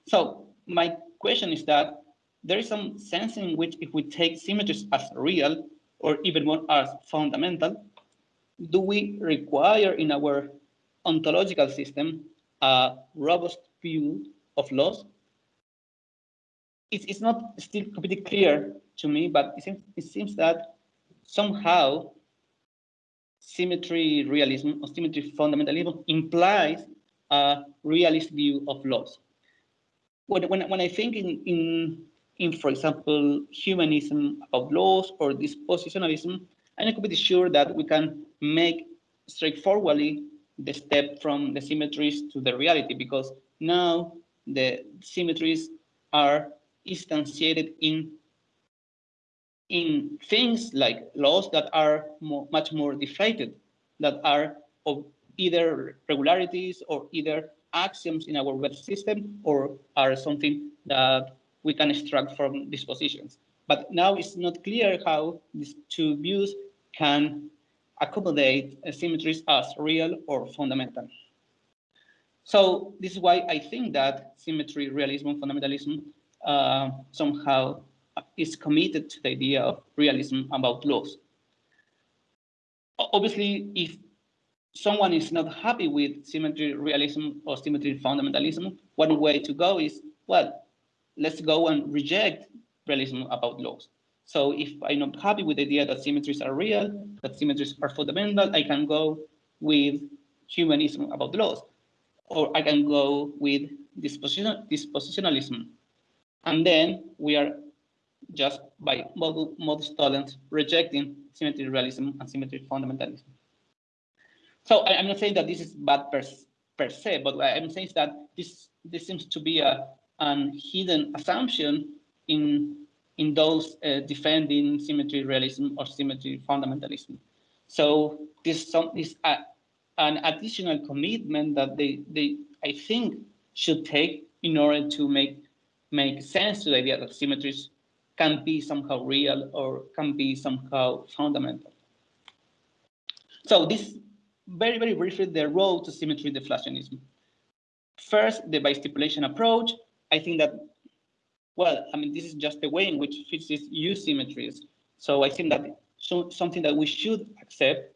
So my question is that there is some sense in which if we take symmetries as real or even more as fundamental, do we require in our ontological system a robust view of laws? It's, not still completely clear to me, but it seems, it seems that somehow symmetry realism or symmetry fundamentalism implies a realist view of laws. When, when, when I think in, in, in, for example, Humeanism about laws or dispositionalism, I'm not completely sure that we can make straightforwardly the step from the symmetries to the reality because now the symmetries are instantiated in in things like laws that are more, much more deflated, that are of either regularities or either axioms in our web system or are something that we can extract from these positions. But now it's not clear how these two views can accommodate symmetries as real or fundamental. So this is why I think that symmetry, realism, and fundamentalism uh, somehow is committed to the idea of realism about laws. Obviously, if someone is not happy with symmetry realism or symmetry fundamentalism, one way to go is, well, let's go and reject realism about laws. So if I'm not happy with the idea that symmetries are real, that symmetries are fundamental, I can go with Humeanism about laws, or I can go with disposition, dispositionalism. And then we are just by modus, tollens rejecting symmetry realism and symmetry fundamentalism. So I, am not saying that this is bad per, per se, but I'm saying that this this seems to be a an hidden assumption in in those uh, defending symmetry realism or symmetry fundamentalism. So this some is a, an additional commitment that they they I think should take in order to make make sense to the idea that symmetries can be somehow real or can be somehow fundamental. So this very, very briefly, the road to symmetry deflationism. First, the by stipulation approach. I think that, well, I mean, this is just the way in which physicists use symmetries. So I think that so, something that we should accept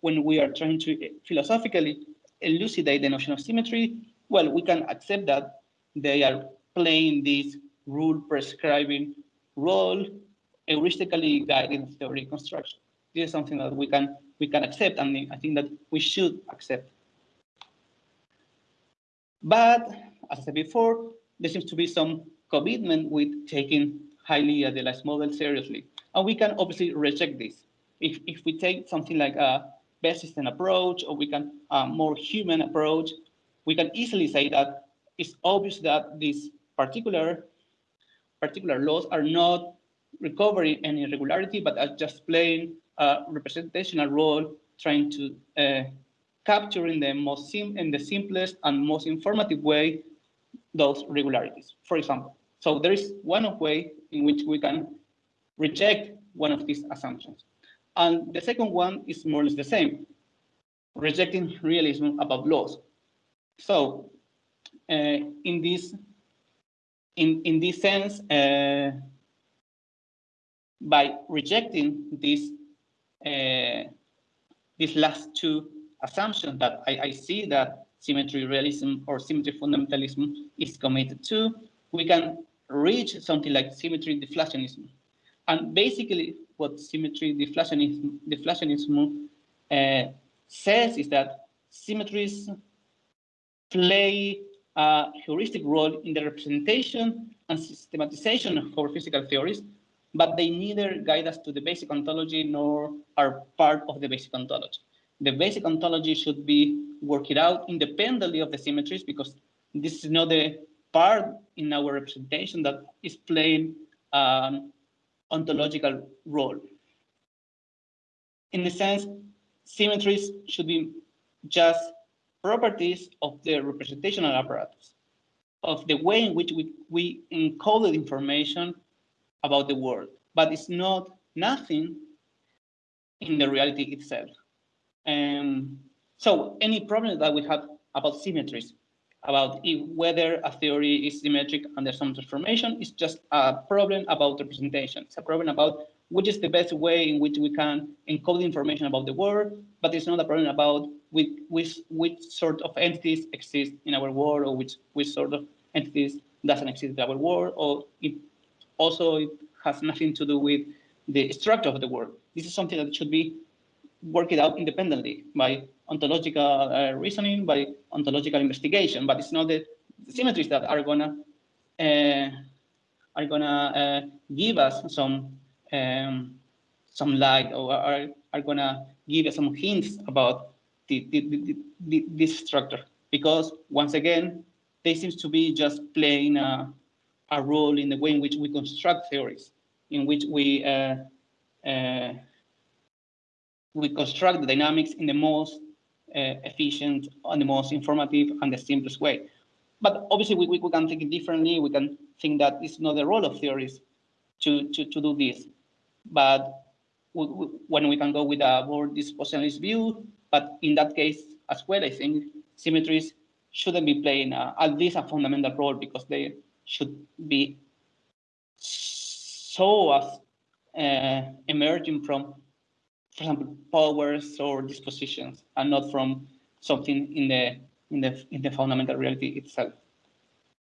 when we are trying to philosophically elucidate the notion of symmetry, well, we can accept that they are playing this rule prescribing role heuristically guiding theory construction. This is something that we can we can accept, and I think that we should accept. But as I said before, there seems to be some commitment with taking highly idealized models seriously, and we can obviously reject this. If if we take something like a best system approach, or we can a more Humean approach, we can easily say that it's obvious that this particular particular laws are not recovering any irregularity, but are just playing a representational role, trying to uh, capture in the most sim in the simplest and most informative way those regularities. For example, so there is one way in which we can reject one of these assumptions. And the second one is more or less the same, rejecting realism about laws. So uh, in this in, in this sense, uh, by rejecting this, uh, these last two assumptions that I, I see that symmetry realism or symmetry fundamentalism is committed to, we can reach something like symmetry deflationism. And basically what symmetry deflationism, deflationism uh, says is that symmetries play a heuristic role in the representation and systematization of our physical theories, but they neither guide us to the basic ontology nor are part of the basic ontology. The basic ontology should be worked out independently of the symmetries because this is not the part in our representation that is playing an ontological role. In a sense, symmetries should be just properties of the representational apparatus, of the way in which we, we encoded information about the world, but it's not nothing in the reality itself. Um, so any problem that we have about symmetries, about if, whether a theory is symmetric under some transformation, is just a problem about representation. It's a problem about which is the best way in which we can encode information about the world, but it's not a problem about which, which, which sort of entities exist in our world or which, which sort of entities doesn't exist in our world, or it also it has nothing to do with the structure of the world. This is something that should be worked out independently by ontological uh, reasoning, by ontological investigation, but it's not the symmetries that are gonna uh, are gonna uh, give us some um, some light or are, are gonna give us some hints about the, the, the, this structure. Because once again, they seem to be just playing a, a role in the way in which we construct theories, in which we uh, uh, we construct the dynamics in the most efficient and the most informative and the simplest way. But obviously, we, we, can think differently. We can think that it's not the role of theories to, to, to do this. But we, we, when we can go with a more dispositionalist view, but in that case as well, I think symmetries shouldn't be playing at least a fundamental role because they should be so as uh, emerging from, for example, powers or dispositions, and not from something in the in the in the fundamental reality itself.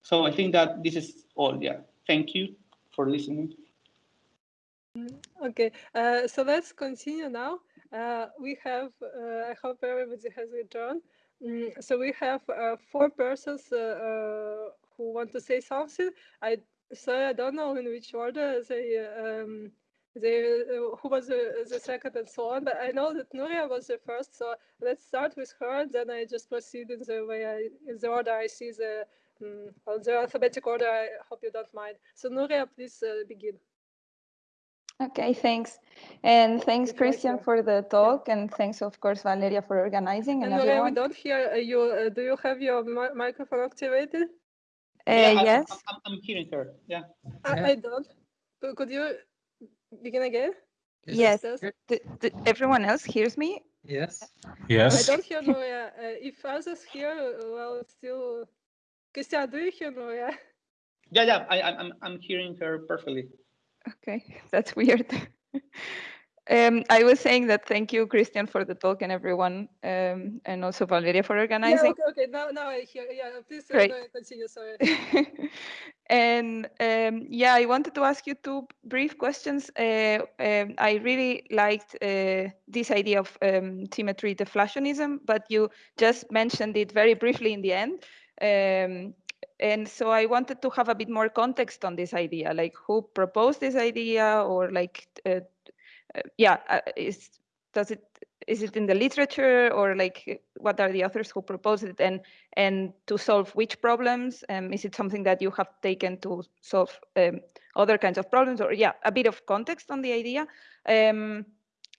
So I think that this is all. Yeah. Thank you for listening. Okay, uh, so let's continue now. Uh, we have, uh, I hope everybody has returned. Mm, so we have uh, four persons uh, uh, who want to say something. I sorry, I don't know in which order they um, they who was the, the second and so on. But I know that Nuria was the first. So let's start with her. And then I just proceed in the way I in the order I see the um, the alphabetic order. I hope you don't mind. So Nuria, please begin. Okay, thanks. And thanks, Christian, for the talk. And thanks, of course, Valeria, for organizing. And, and everyone. we don't hear uh, you. Uh, do you have your mi microphone activated? Uh, yeah, yes. I'm, I'm, hearing her. Yeah. I, yeah. I don't. Could you begin again? Yes. yes. Do, do everyone else hears me? Yes. Yes. I don't hear Nuria. Uh, if others hear, well, still. Christian, do you hear Nuria? Yeah, yeah. I, I'm, I'm hearing her perfectly. Okay, that's weird. um, I was saying that thank you, Christian, for the talk and everyone, um, and also Valeria for organizing. Yeah, okay, okay. Now, now I hear. Yeah, please uh, continue. Sorry. and um, yeah, I wanted to ask you two brief questions. Uh, um, I really liked uh, this idea of um, symmetry deflationism, but you just mentioned it very briefly in the end. Um, and so I wanted to have a bit more context on this idea, like who proposed this idea, or like, uh, yeah, uh, is does it is it in the literature, or like what are the authors who proposed it, and and to solve which problems? Um, is it something that you have taken to solve um, other kinds of problems, or yeah, a bit of context on the idea. Um,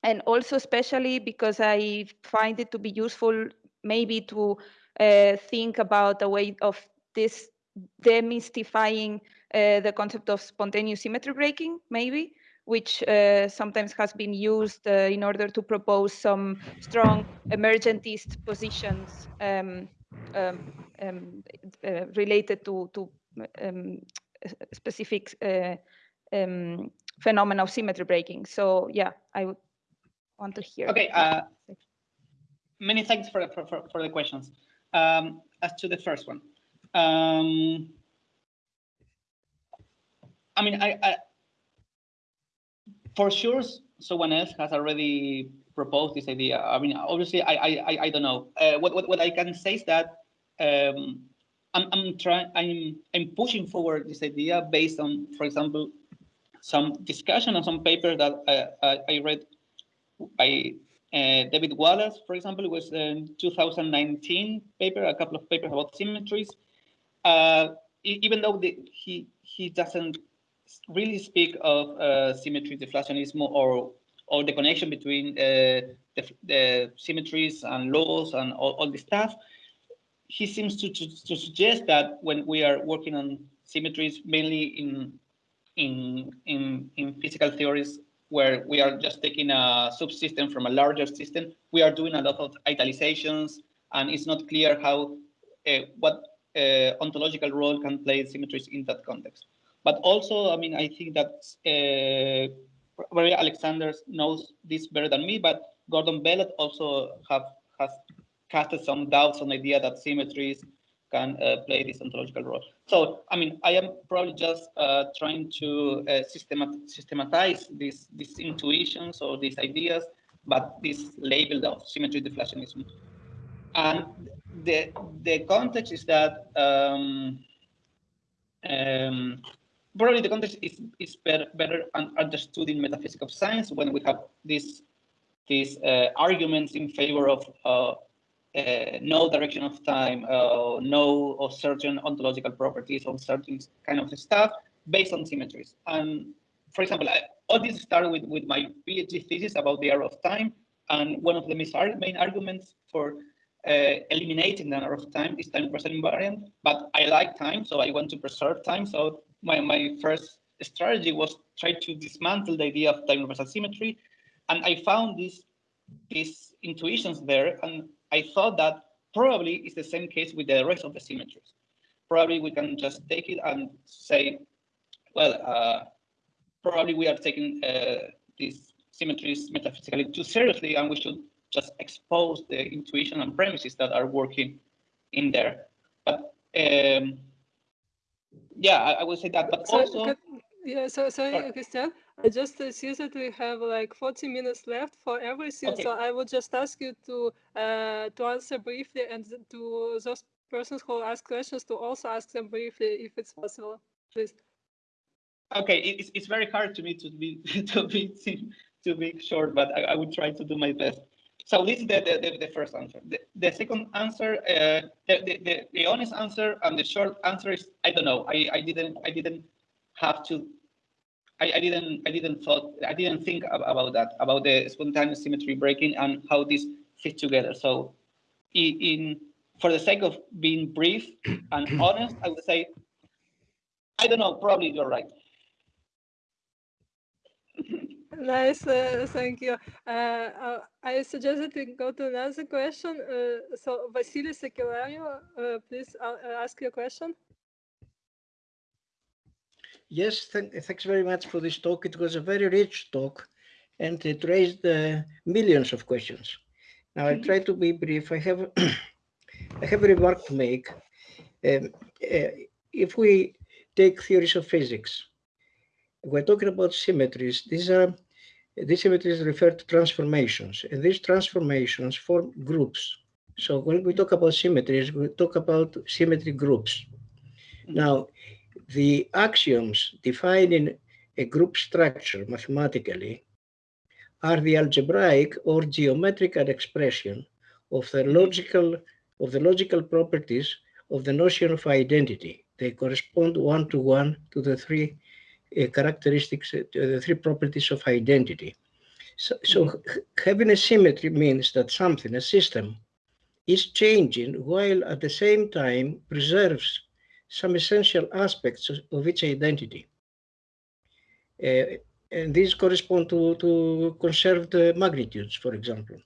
and also especially because I find it to be useful maybe to uh, think about a way of this demystifying uh, the concept of spontaneous symmetry breaking, maybe, which uh, sometimes has been used uh, in order to propose some strong emergentist positions um, um, um, uh, related to, to um, specific uh, um, phenomena of symmetry breaking. So yeah, I would want to hear. Okay. Uh, many thanks for, for, for the questions. Um, as to the first one, um, I mean, I, I, for sure, someone else has already proposed this idea. I mean, obviously, I, I, I don't know. Uh, what, what, what I can say is that um, I'm, I'm trying, I'm, I'm pushing forward this idea based on, for example, some discussion on some papers that I, I, I read by uh, David Wallace, for example, it was a 2019 paper, a couple of papers about symmetries uh, even though the, he he doesn't really speak of uh, symmetry deflationism or or the connection between uh, the, the, symmetries and laws and all, all this stuff. He seems to, to, to, suggest that when we are working on symmetries, mainly in, in, in, in physical theories, where we are just taking a subsystem from a larger system, we are doing a lot of idealizations, and it's not clear how uh, what uh, ontological role can play symmetries in that context. But also, I mean, I think that uh, Maria Alexander knows this better than me, but Gordon Belot also have has casted some doubts on the idea that symmetries can uh, play this ontological role. So, I mean, I am probably just uh, trying to uh, systemat systematize these, these intuitions or these ideas, but this label of symmetry deflationism. And the, the context is that um, um, probably the context is, is better, better understood in metaphysics of science when we have these these uh, arguments in favor of uh, uh, no direction of time, uh, no or certain ontological properties or certain kind of stuff based on symmetries. And for example, I, all this started with, with my PhD thesis about the arrow of time. And one of the main arguments for uh, eliminating the arrow of time is time reversal invariant. But I like time, so I want to preserve time. So my, my first strategy was try to dismantle the idea of time reversal symmetry. And I found these, these intuitions there. And I thought that probably is the same case with the rest of the symmetries. Probably we can just take it and say, well, uh, probably we are taking uh, these symmetries metaphysically too seriously, and we should just expose the intuition and premises that are working in there. But um, yeah, I, I would say that. But so, also, yeah. So sorry, Christian. I just see that we have like 40 minutes left for everything, okay. so I would just ask you to uh, to answer briefly, and to those persons who ask questions to also ask them briefly, if it's possible, please. Okay, it's it's very hard to me to be to be to be short, but I, I would try to do my best. So this is the, the, the first answer. The, the second answer, uh, the, the, the honest answer and the short answer is I don't know. I, I didn't I didn't have to I, I, didn't I didn't thought I didn't think about that about the spontaneous symmetry breaking and how this fits together. So in, in for the sake of being brief and honest, I would say I don't know. Probably you're right. Nice, uh, thank you. Uh, uh, I suggested we go to another question. Uh, so, Vasily Sakelario, uh, please uh, ask your question. Yes, th thanks very much for this talk. It was a very rich talk and it raised uh, millions of questions. Now I try to be brief. I have I have a remark to make. Um, uh, if we take theories of physics, we're talking about symmetries. These are these symmetries refer to transformations, and these transformations form groups. So when we talk about symmetries, we talk about symmetry groups. Mm-hmm. Now, the axioms defining a group structure mathematically are the algebraic or geometrical expression of the mm-hmm. logical of the logical properties of the notion of identity. They correspond one to one to the three characteristics, uh, the three properties of identity. So, so having a symmetry means that something, a system, is changing while at the same time preserves some essential aspects of its identity. Uh, and these correspond to, to conserved uh, magnitudes, for example.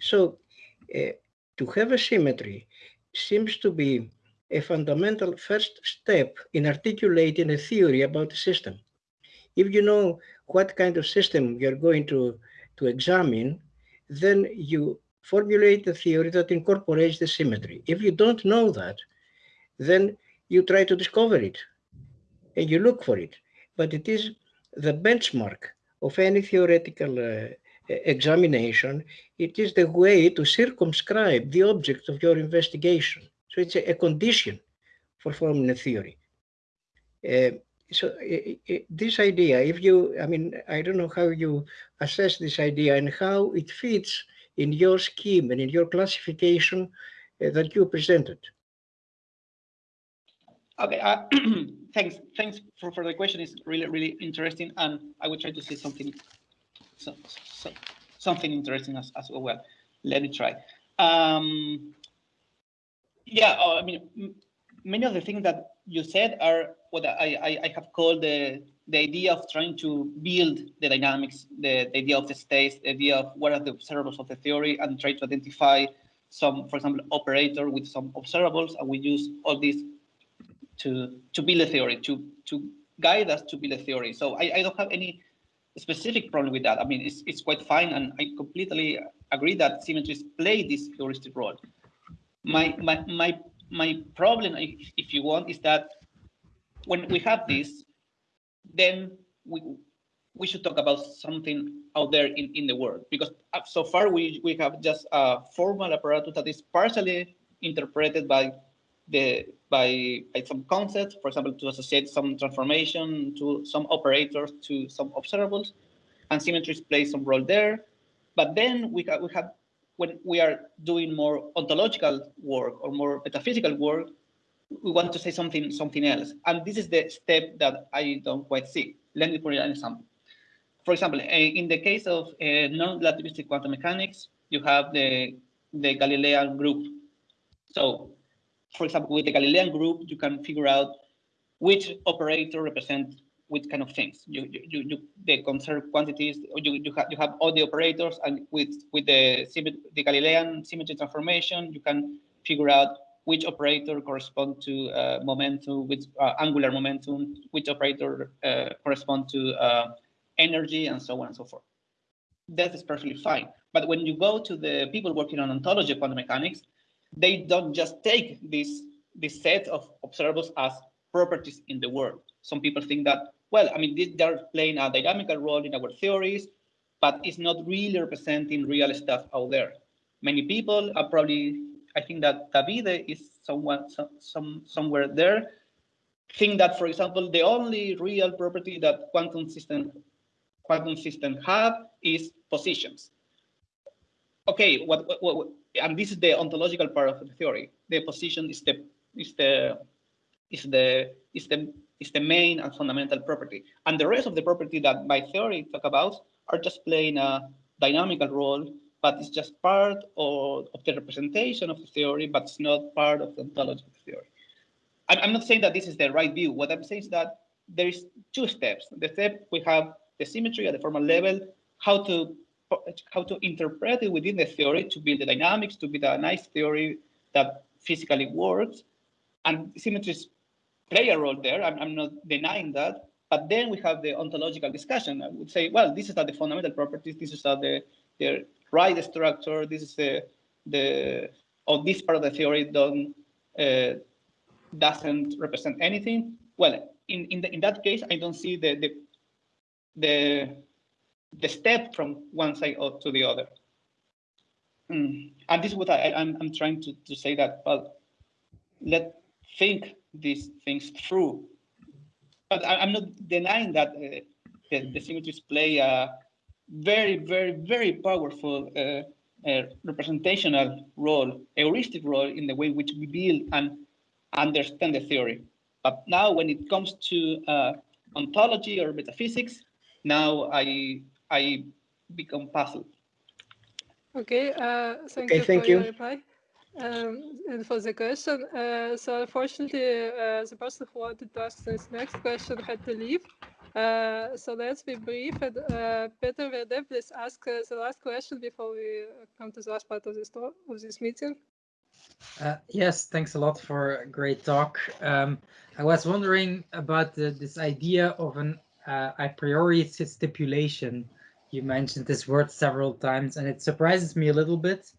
So uh, to have a symmetry seems to be a fundamental first step in articulating a theory about a system. If you know what kind of system you're going to, to examine, then you formulate a theory that incorporates the symmetry. If you don't know that, then you try to discover it and you look for it. But it is the benchmark of any theoretical uh, examination. It is the way to circumscribe the object of your investigation. So it's a, a condition for forming a theory. Uh, so this idea, if you, I mean, I don't know how you assess this idea and how it fits in your scheme and in your classification uh, that you presented. Okay, uh, thanks. Thanks for, for the question. It's really, really interesting, and I will try to say something so, so, something interesting as, as well. Let me try. Um, yeah, oh, I mean, many of the things that you said are what I, I, I have called the the idea of trying to build the dynamics, the, the idea of the states, the idea of what are the observables of the theory, and try to identify some, for example, operator with some observables, and we use all this to to build a theory, to to guide us to build a theory. So I, I don't have any specific problem with that. I mean, it's it's quite fine, and I completely agree that symmetries play this heuristic role. My my my my problem, if you want, is that when we have this, then we we should talk about something out there in, in the world because uh, so far we, we have just a formal apparatus that is partially interpreted by the by, by some concepts, for example, to associate some transformation to some operators to some observables, and symmetries play some role there. But then we have, we have when we are doing more ontological work or more metaphysical work, we want to say something something else. And this is the step that I don't quite see. Let me put an example. For example, eh, in the case of uh, non-relativistic quantum mechanics, you have the, the Galilean group. So, for example, with the Galilean group, you can figure out which operator represents which kind of things. You, you, you, the conserved quantities, you, you, have, you have all the operators, and with, with the, the Galilean symmetry transformation, you can figure out which operator correspond to uh, momentum, which uh, angular momentum, which operator uh, correspond to uh, energy, and so on and so forth. That is perfectly fine. But when you go to the people working on ontology of quantum mechanics, they don't just take this, this set of observables as properties in the world. Some people think that, well, I mean, they're playing a dynamical role in our theories, but it's not really representing real stuff out there. Many people are probably I think that Davide is someone, some, some, somewhere there. Think that, for example, the only real property that quantum system quantum system have is positions. Okay, what, what, what, and this is the ontological part of the theory. The position is the is the is the is the is the main and fundamental property. And the rest of the property that my theory talk about are just playing a dynamical role but it's just part of, of the representation of the theory, but it's not part of the ontology of the theory. I'm, I'm not saying that this is the right view. What I'm saying is that there is two steps. The step we have the symmetry at the formal level, how to how to interpret it within the theory to build the dynamics, to build a nice theory that physically works. And symmetries play a role there. I'm, I'm not denying that. But then we have the ontological discussion. I would say, well, this is the fundamental properties. This is the, the right structure. This is the the or this part of the theory don't uh, doesn't represent anything. Well, in in, the, in that case, I don't see the the the the step from one side to the other. Mm. And this is what I, I'm I'm trying to to say that well, let think these things through. But I, am not denying that uh, the, the symmetries play a very, very, very powerful uh, uh, representational role, heuristic role in the way which we build and understand the theory. But now when it comes to uh, ontology or metaphysics, now I I become puzzled. Okay, uh, thank okay, you thank for you. your reply um, and for the question. Uh, so unfortunately, uh, the person who wanted to ask this next question had to leave. Uh, so let's be brief. And uh, Peter Verdée, please ask uh, the last question before we come to the last part of this talk, of this meeting. Uh, yes, thanks a lot for a great talk. Um, I was wondering about the, this idea of an uh, a priori stipulation. You mentioned this word several times, and it surprises me a little bit.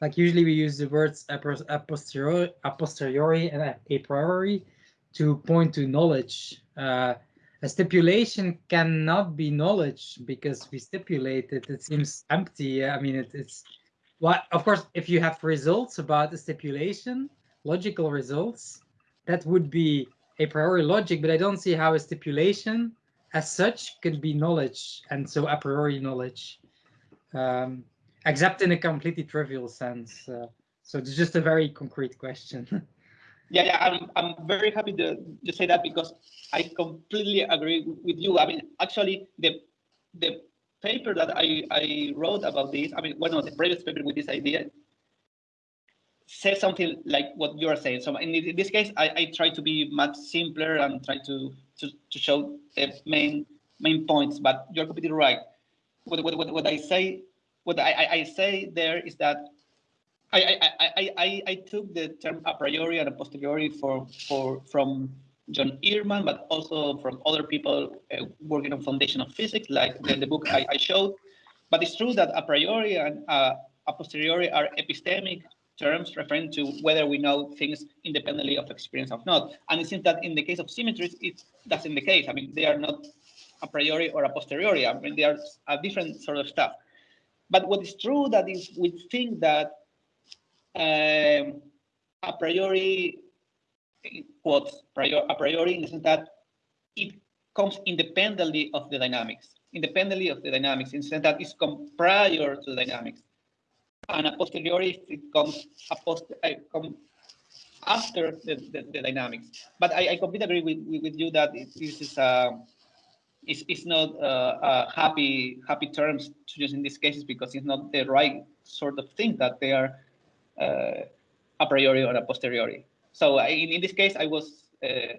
Like usually we use the words a, posteriori, a posteriori and a priori to point to knowledge. Uh, a stipulation cannot be knowledge because we stipulate it. It seems empty. I mean, it, it's what, of course, if you have results about the stipulation, logical results, that would be a priori logic, but I don't see how a stipulation as such could be knowledge and so a priori knowledge, um, except in a completely trivial sense. Uh, so it's just a very concrete question. Yeah, yeah, I'm, I'm very happy to, to say that because I completely agree with you. I mean, actually, the the paper that I, I wrote about this, I mean, one of the previous paper with this idea, says something like what you are saying. So in this case, I, I try to be much simpler and try to, to, to show the main main points, but you're completely right. What, what, what, what I say, what I, I say there is that I, I, I, I, took the term a priori and a posteriori for, for, from John Earman, but also from other people uh, working on foundation of physics, like the, the book I, I, showed. But it's true that a priori and uh, a posteriori are epistemic terms referring to whether we know things independently of experience or not. And it seems that in the case of symmetries, it's that's in the case. I mean, they are not a priori or a posteriori. I mean, they are a different sort of stuff. But what is true that is we think that um, a priori quotes prior, a priori in the sense that it comes independently of the dynamics, independently of the dynamics, in the sense that it's come prior to the dynamics. And a posteriori, it comes, a post, uh, come after the, the, the, dynamics. But I, I completely agree with, with you that this is a, uh, it's, it's not uh, happy happy terms to use in these cases because it's not the right sort of thing that they are uh, a priori or a posteriori. So in, in this case, I was uh,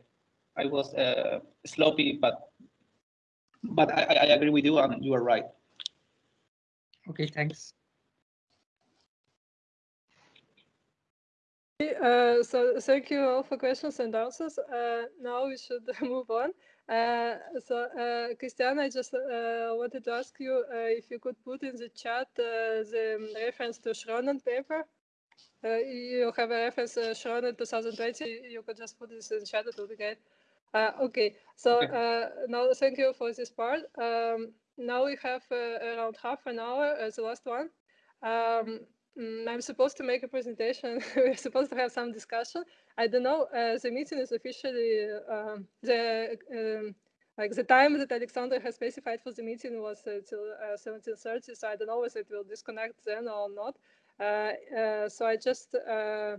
I was uh, sloppy, but but I, I agree with you, and you are right. Okay, thanks. Uh, so thank you all for questions and answers. Uh, now we should move on. Uh, so Christian, I just wanted to ask you if you could put in the chat the reference to Schronen paper uh, you have a reference uh, shown in 2020. You could just put this in the chat. It would be great. Uh, okay, so. Uh, now thank you for this part. Um, now we have uh, around half an hour as the last one. Um, I'm supposed to make a presentation. We're supposed to have some discussion. I don't know. Uh, the meeting is officially um, the um, like the time that Alexander has specified for the meeting was till 17:30. So I don't know if it will disconnect then or not. Uh, uh, so I just uh,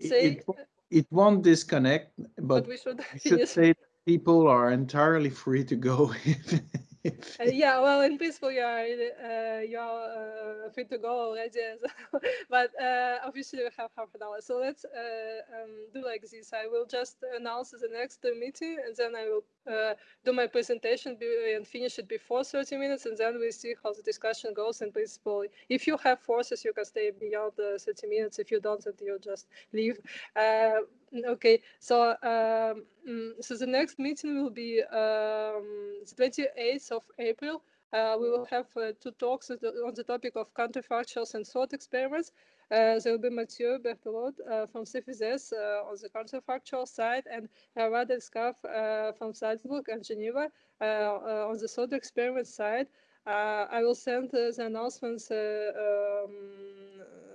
say it, it, won't disconnect, but, but we should, should say people are entirely free to go if uh, yeah, well, in principle, you are uh, you are uh, free to go already, but uh, obviously we have half an hour. So let's uh, um, do like this. I will just announce the next meeting, and then I will do my presentation and finish it before 30 minutes, and then we see how the discussion goes. In principle, if you have forces, you can stay beyond the 30 minutes. If you don't, then you just leave. Okay, so um, mm, so the next meeting will be um, the 28th of April. Uh, we will have uh, two talks on the topic of counterfactuals and thought experiments. Uh, there will be Mathieu Berthelot uh, from CEFISES uh, on the counterfactual side and Rawad El Skaf uh, from Salzburg and Geneva on the thought experiment side. I will send the announcements um,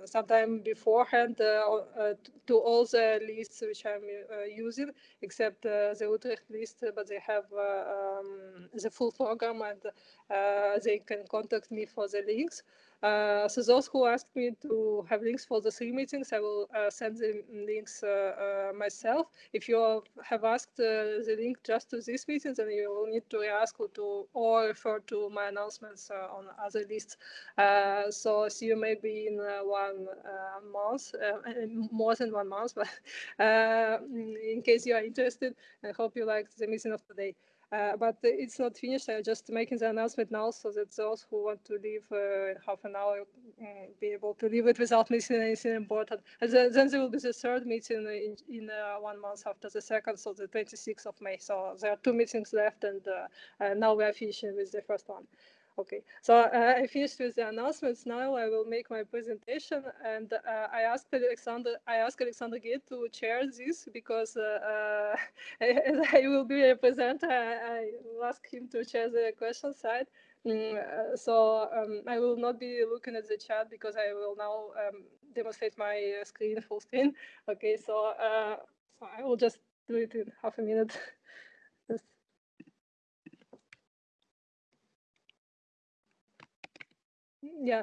sometime beforehand uh, uh, to all the lists which I'm uh, using, except the Utrecht list, but they have um, the full program and they can contact me for the links. Uh, so those who asked me to have links for the three meetings, I will uh, send the links uh, uh, myself. If you have asked uh, the link just to these meetings, then you will need to ask or, to or refer to my announcements uh, on other lists. so see you maybe in one month, more than one month, but in case you are interested, I hope you liked the meeting of today. Uh, but it's not finished. I'm just making the announcement now so that those who want to leave uh, half an hour um, be able to leave it without missing anything important. And then, then there will be the third meeting in, in uh, one month after the second, so the 26th of May. So there are two meetings left, and uh, now we are finishing with the first one. Okay, so uh, I finished with the announcements. Now I will make my presentation, and uh, I asked Alexander. I asked Alexander Guay to chair this because uh, as I will be a presenter, I, I, will ask him to chair the question side. Mm, uh, so um, I will not be looking at the chat because I will now um, demonstrate my uh, screen full screen. Okay, so uh, so I will just do it in half a minute. Yeah.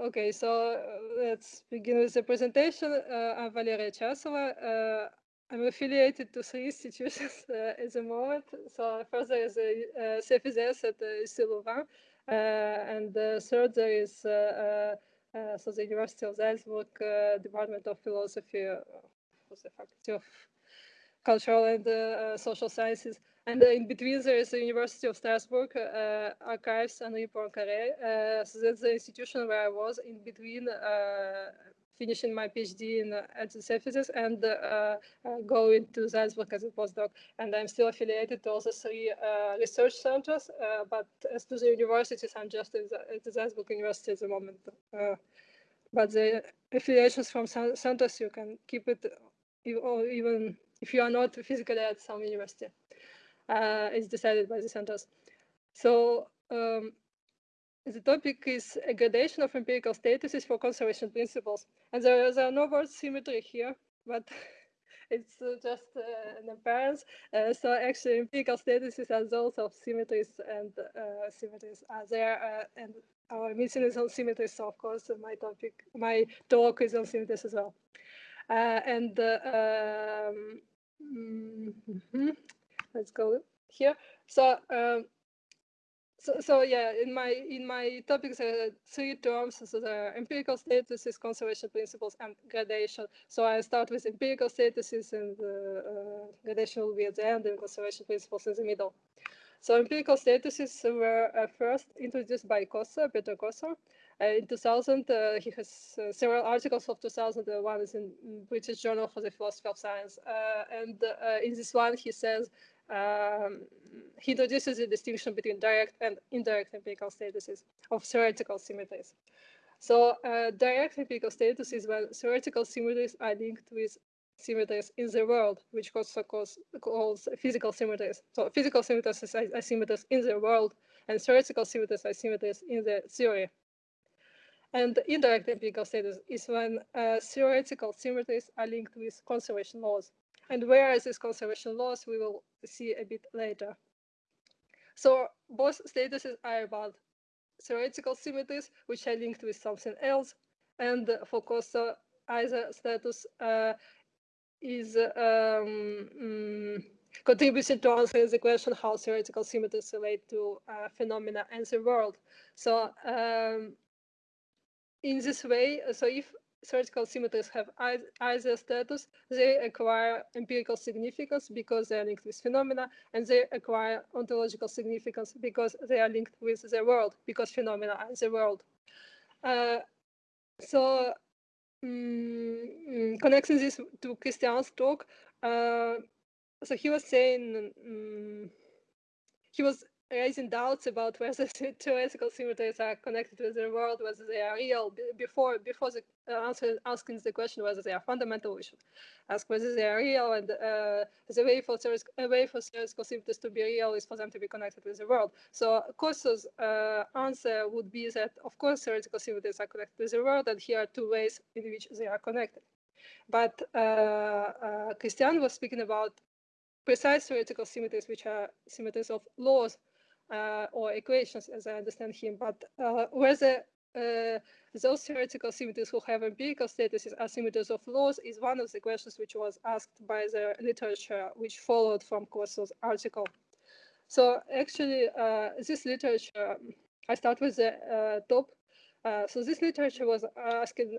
Okay, so uh, let's begin with the presentation. Uh, I'm Valeria Chasova. Uh, I'm affiliated to three institutions uh, at the moment. So first there is a uh, CEFISES at uh, and the third there is so the University of Salzburg Department of Philosophy, was the Faculty of Cultural and Social Sciences. And in between there is the University of Strasbourg uh, Archives Henri Poincaré. Uh, so that's the institution where I was in between uh, finishing my PhD in uh, at the CEFISES and uh, uh, going to Salzburg as a postdoc. And I'm still affiliated to all the three research centers, but as to the universities, I'm just at the, at the Salzburg University at the moment. but the affiliations from centers, you can keep it even if you are not physically at some university uh, is decided by the centers. So um, the topic is a gradation of empirical statuses for conservation principles. And there, there are no words symmetry here, but it's uh, just uh, an appearance. Uh, so actually empirical statuses are those of symmetries and uh, symmetries are there. Uh, and our mission is on symmetries, so of course my topic, my talk is on symmetries as well. and um, mm -hmm let's go here. So, um, so, so yeah, in my in my topics are three terms. So the empirical statuses, conservation principles, and gradation. So I start with empirical statuses, and the uh, gradation will be at the end, and conservation principles in the middle. So empirical statuses were uh, first introduced by Kosso, Peter Kosso. Uh, in 2000, uh, he has uh, several articles of 2000. one is in British Journal for the Philosophy of Science. Uh, and uh, in this one, he says um, he introduces a distinction between direct and indirect empirical statuses of theoretical symmetries. So uh, direct empirical status is when theoretical symmetries are linked with symmetries in the world, which also calls, calls physical symmetries. So physical symmetries are symmetries in the world, and theoretical symmetries are symmetries in the theory. And indirect empirical status is when uh, theoretical symmetries are linked with conservation laws. And where is this conservation laws, we will see a bit later. So both statuses are about theoretical symmetries, which are linked with something else. And for Kosso, either status uh, is um, um, contributing to answer the question how theoretical symmetries relate to uh, phenomena and the world. So um, in this way, so if theoretical symmetries have either status, they acquire empirical significance because they are linked with phenomena, and they acquire ontological significance because they are linked with the world, because phenomena are the world. Uh, so um, connecting this to Christian's talk, uh, so he was saying um, he was raising doubts about whether theoretical symmetries are connected with the world, whether they are real. Before before the uh, answer, asking the question whether they are fundamental, we should ask whether they are real. And uh, the way for a way for theoretical symmetries to be real is for them to be connected with the world. So Kosso's uh, answer would be that of course theoretical symmetries are connected with the world, and here are two ways in which they are connected. But uh, uh, Christian was speaking about precise theoretical symmetries, which are symmetries of laws or equations, as I understand him. But uh, whether uh, those theoretical symmetries who have empirical statuses are symmetries of laws is one of the questions which was asked by the literature which followed from Kosso's article. So actually, uh, this literature, I start with the uh, top. Uh, so this literature was asking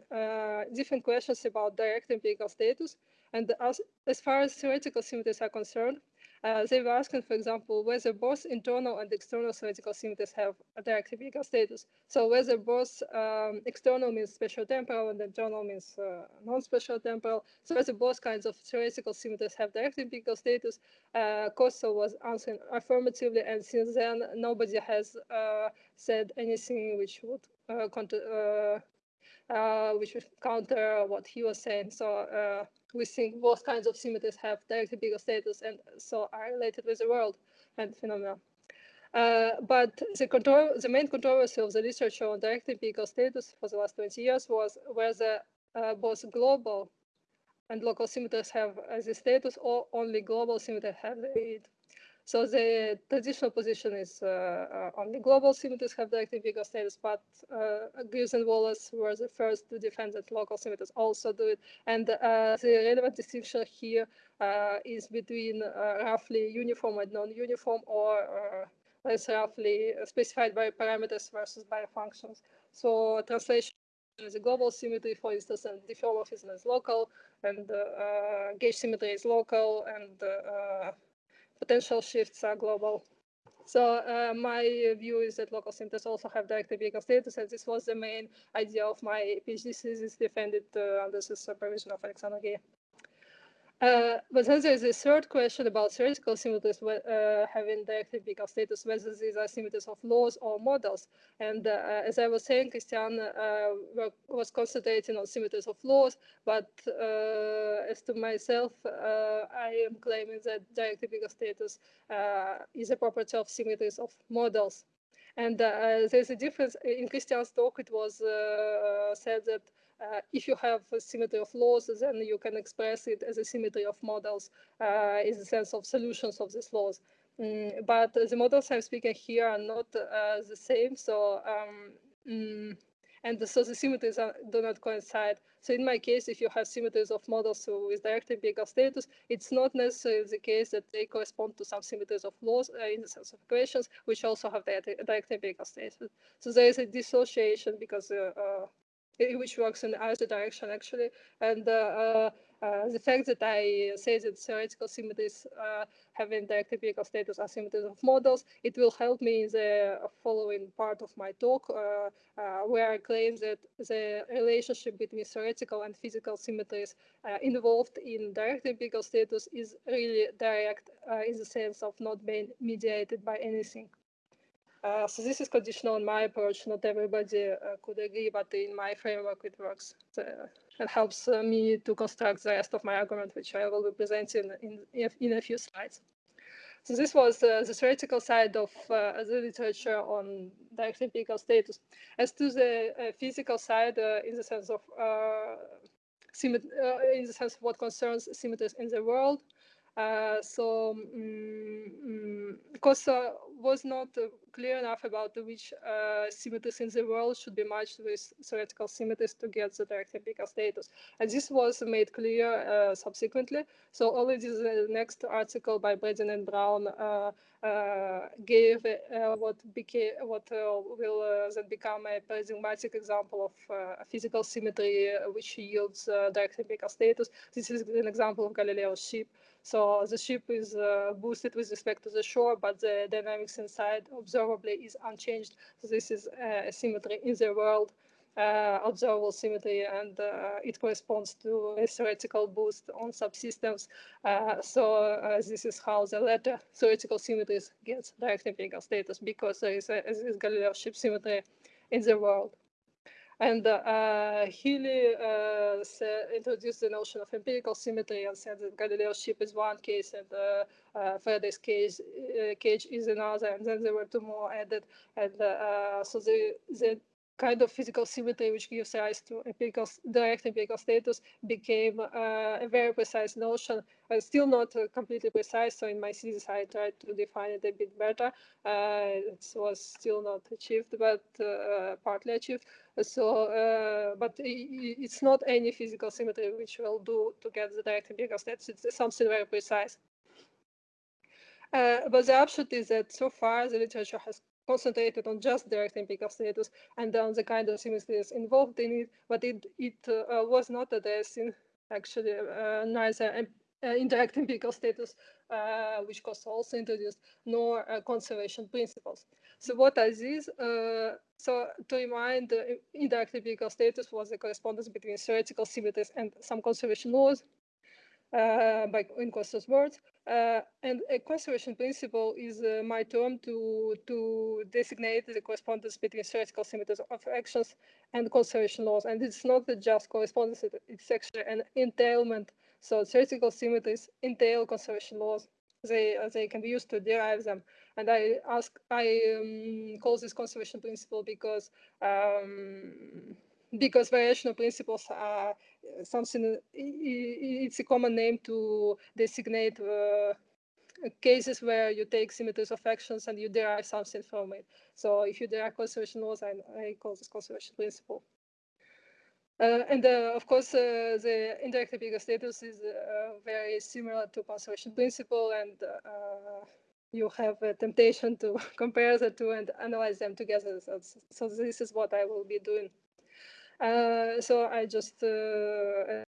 different questions about direct empirical status. And as, as far as theoretical symmetries are concerned, uh, they were asking, for example, whether both internal and external theoretical symmetries have a direct empirical status. So whether both um, external means spatial temporal and internal means uh, non-spatial temporal. So whether both kinds of theoretical symmetries have direct empirical status. Uh, was answering affirmatively, and since then nobody has uh, said anything which would uh, uh, which would counter what he was saying. So we think both kinds of symmetries have direct empirical status and so are related with the world and phenomena. Uh, but the, the, main controversy of the literature on direct empirical status for the last 20 years was whether uh, both global and local symmetries have as a status or only global symmetries have it. So the traditional position is uh, uh, only global symmetries have direct empirical status, but uh, Greaves and Wallace were the first to defend that local symmetries also do it. And uh, the relevant distinction here uh, is between uh, roughly uniform and non-uniform or less roughly specified by parameters versus by functions. So translation is a global symmetry, for instance, and diffeomorphism is local, and gauge symmetry is local, and potential shifts are global. So uh, my view is that local centers also have direct empirical status, and this was the main idea of my PhD thesis defended uh, under the supervision of Alexander Guay. Uh, but then there's a third question about theoretical symmetries uh, having direct empirical status, whether these are symmetries of laws or models. And uh, as I was saying, Christian uh, was concentrating on symmetries of laws, but uh, as to myself, uh, I am claiming that direct empirical status is a property of symmetries of models. And there's a difference in Christian's talk. It was said that uh, if you have a symmetry of laws, then you can express it as a symmetry of models uh, in the sense of solutions of these laws. Mm, but the models I'm speaking here are not uh, the same. So, um, mm, and so the symmetries are, do not coincide. So in my case, if you have symmetries of models with direct empirical status, it's not necessarily the case that they correspond to some symmetries of laws uh, in the sense of equations, which also have direct, direct empirical status. So there is a dissociation because uh, uh, which works in the either direction actually. And uh, uh, uh, the fact that I say that theoretical symmetries having direct empirical status are symmetries of models, it will help me in the following part of my talk, where I claim that the relationship between theoretical and physical symmetries involved in direct empirical status is really direct in the sense of not being mediated by anything. Uh, so this is conditional on my approach. Not everybody uh, could agree, but in my framework it works. It helps uh, me to construct the rest of my argument, which I will be presenting in, in, in a few slides. So this was uh, the theoretical side of uh, the literature on direct empirical status. As to the uh, physical side, in the sense of in the sense of what concerns symmetries in the world, so um, because was not uh, clear enough about which uh, symmetries in the world should be matched with theoretical symmetries to get the direct empirical status. And this was made clear uh, subsequently. So already the next article by Brading and Brown uh, uh, gave uh, what became what will then become a paradigmatic example of physical symmetry which yields direct empirical status. This is an example of Galileo's ship. So the ship is boosted with respect to the shore, but the dynamics inside observably is unchanged. So this is uh, a symmetry in the world, uh, observable symmetry, and uh, it corresponds to a theoretical boost on subsystems. So this is how the latter theoretical symmetries gets direct empirical status because there is a, this Galileo ship symmetry in the world. And uh, Healey uh, introduced the notion of empirical symmetry and said that Galileo's ship is one case and uh, uh Faraday's cage, uh, cage is another. And then there were two more added. And uh, so the, the kind of physical symmetry which gives rise to empirical, direct empirical status became uh, a very precise notion, but still not uh, completely precise. So in my thesis, I tried to define it a bit better. Uh, it was still not achieved, but uh, partly achieved. So, uh, but it's not any physical symmetry which will do to get the direct empirical status. It's something very precise. Uh, but the upshot is that so far the literature has concentrated on just direct empirical status and on the kind of symmetries involved in it, but it, it uh, was not addressing actually uh, neither uh, indirect status, uh, which Kosso also introduced, nor uh, conservation principles. So what are these? Uh, so to remind, indirect empirical status was the correspondence between theoretical symmetries and some conservation laws uh, by in Kosso's words. Uh, and a conservation principle is uh, my term to, to designate the correspondence between theoretical symmetries of actions and conservation laws. And it's not just correspondence, it's actually an entailment. So theoretical symmetries entail conservation laws. They, uh, they can be used to derive them. And I ask, I um, call this conservation principle because um, because variational principles are something, it's a common name to designate uh, cases where you take symmetries of actions and you derive something from it. So if you derive conservation laws, I, I call this conservation principle. Uh, and uh, of course, uh, the indirect empirical status is uh, very similar to conservation principle, and uh, you have a temptation to compare the two and analyze them together. So, so this is what I will be doing. Uh, so I just uh,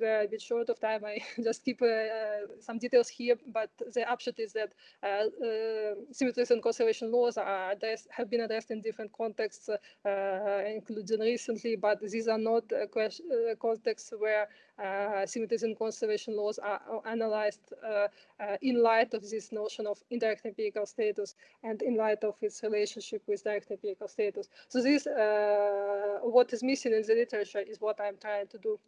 Uh, a bit short of time. I just keep uh, uh, some details here, but the upshot is that uh, uh symmetries and conservation laws are addressed, have been addressed in different contexts, uh, including recently, but these are not contexts where symmetries and conservation laws are analyzed in light of this notion of indirect empirical status and in light of its relationship with direct empirical status. So this, what is missing in the literature is what I'm trying to do.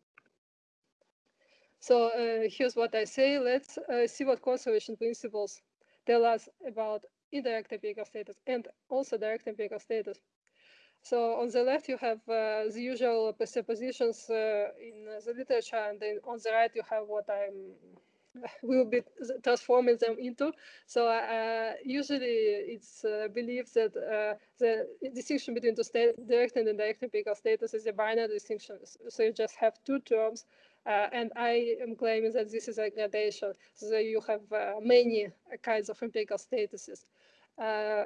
So uh, here's what I say. Let's uh, see what conservation principles tell us about indirect empirical status and also direct empirical status. So on the left, you have uh, the usual presuppositions uh, in the literature, and then on the right, you have what I'm will be transforming them into. So uh, usually it's uh, believed that the distinction between the direct and indirect empirical status is a binary distinction. So you just have two terms and I am claiming that this is a gradation. So you have uh, many kinds of empirical statuses, uh,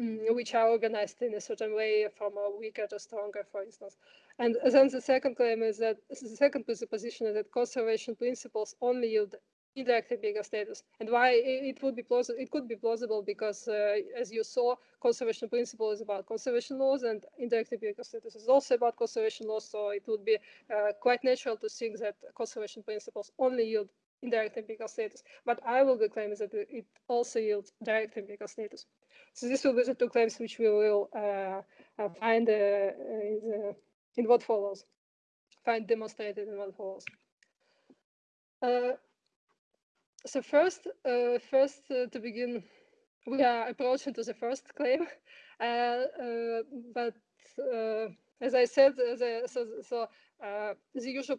mm, which are organized in a certain way from weaker to stronger, for instance. And then the second claim is that the second presupposition is that conservation principles only yield indirect empirical status. And why it would be plausible it could be plausible because uh, as you saw conservation principle is about conservation laws and indirect empirical status is also about conservation laws. So it would be uh, quite natural to think that conservation principles only yield indirect empirical status. But i will be claiming that it also yields direct empirical status. So this will be the two claims which we will uh, uh find uh, in, the, in what follows. Find demonstrated in what follows. Uh, so first, uh, first uh, to begin, we are approaching to the first claim, uh, uh but uh, as I said, the, so, so the usual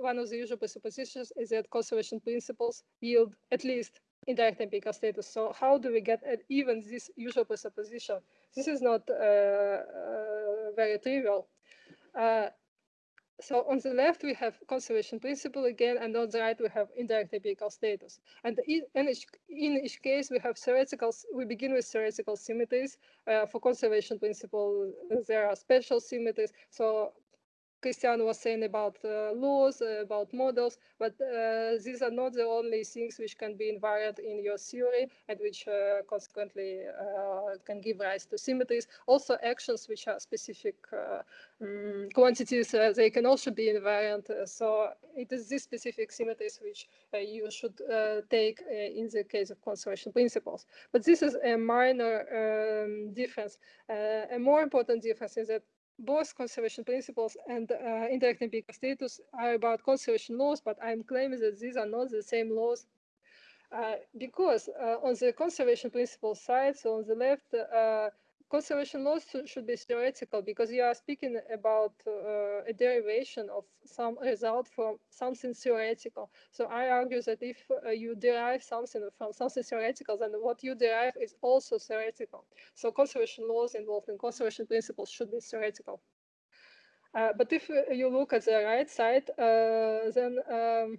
one of the usual presuppositions is that conservation principles yield at least indirect empirical status. So how do we get at even this usual presupposition? This is not very trivial so on the left, we have conservation principle again, and on the right, we have indirect empirical status. And in each, in each case, we have theoretical, we begin with theoretical symmetries. Uh, for conservation principle, there are special symmetries. So Christian was saying about uh, laws, uh, about models, but uh, these are not the only things which can be invariant in your theory and which uh, consequently uh, can give rise to symmetries. Also actions which are specific um, quantities, they can also be invariant. so it is these specific symmetries which you should take in the case of conservation principles. But this is a minor um, difference. a more important difference is that both conservation principles and uh, indirect status are about conservation laws, but I'm claiming that these are not the same laws. Uh, because uh, on the conservation principle side, so on the left, uh, conservation laws should be theoretical because you are speaking about uh, a derivation of some result from something theoretical. So I argue that if uh, you derive something from something theoretical, then what you derive is also theoretical. So conservation laws involved in conservation principles should be theoretical. Uh, but if uh, you look at the right side, uh, then um,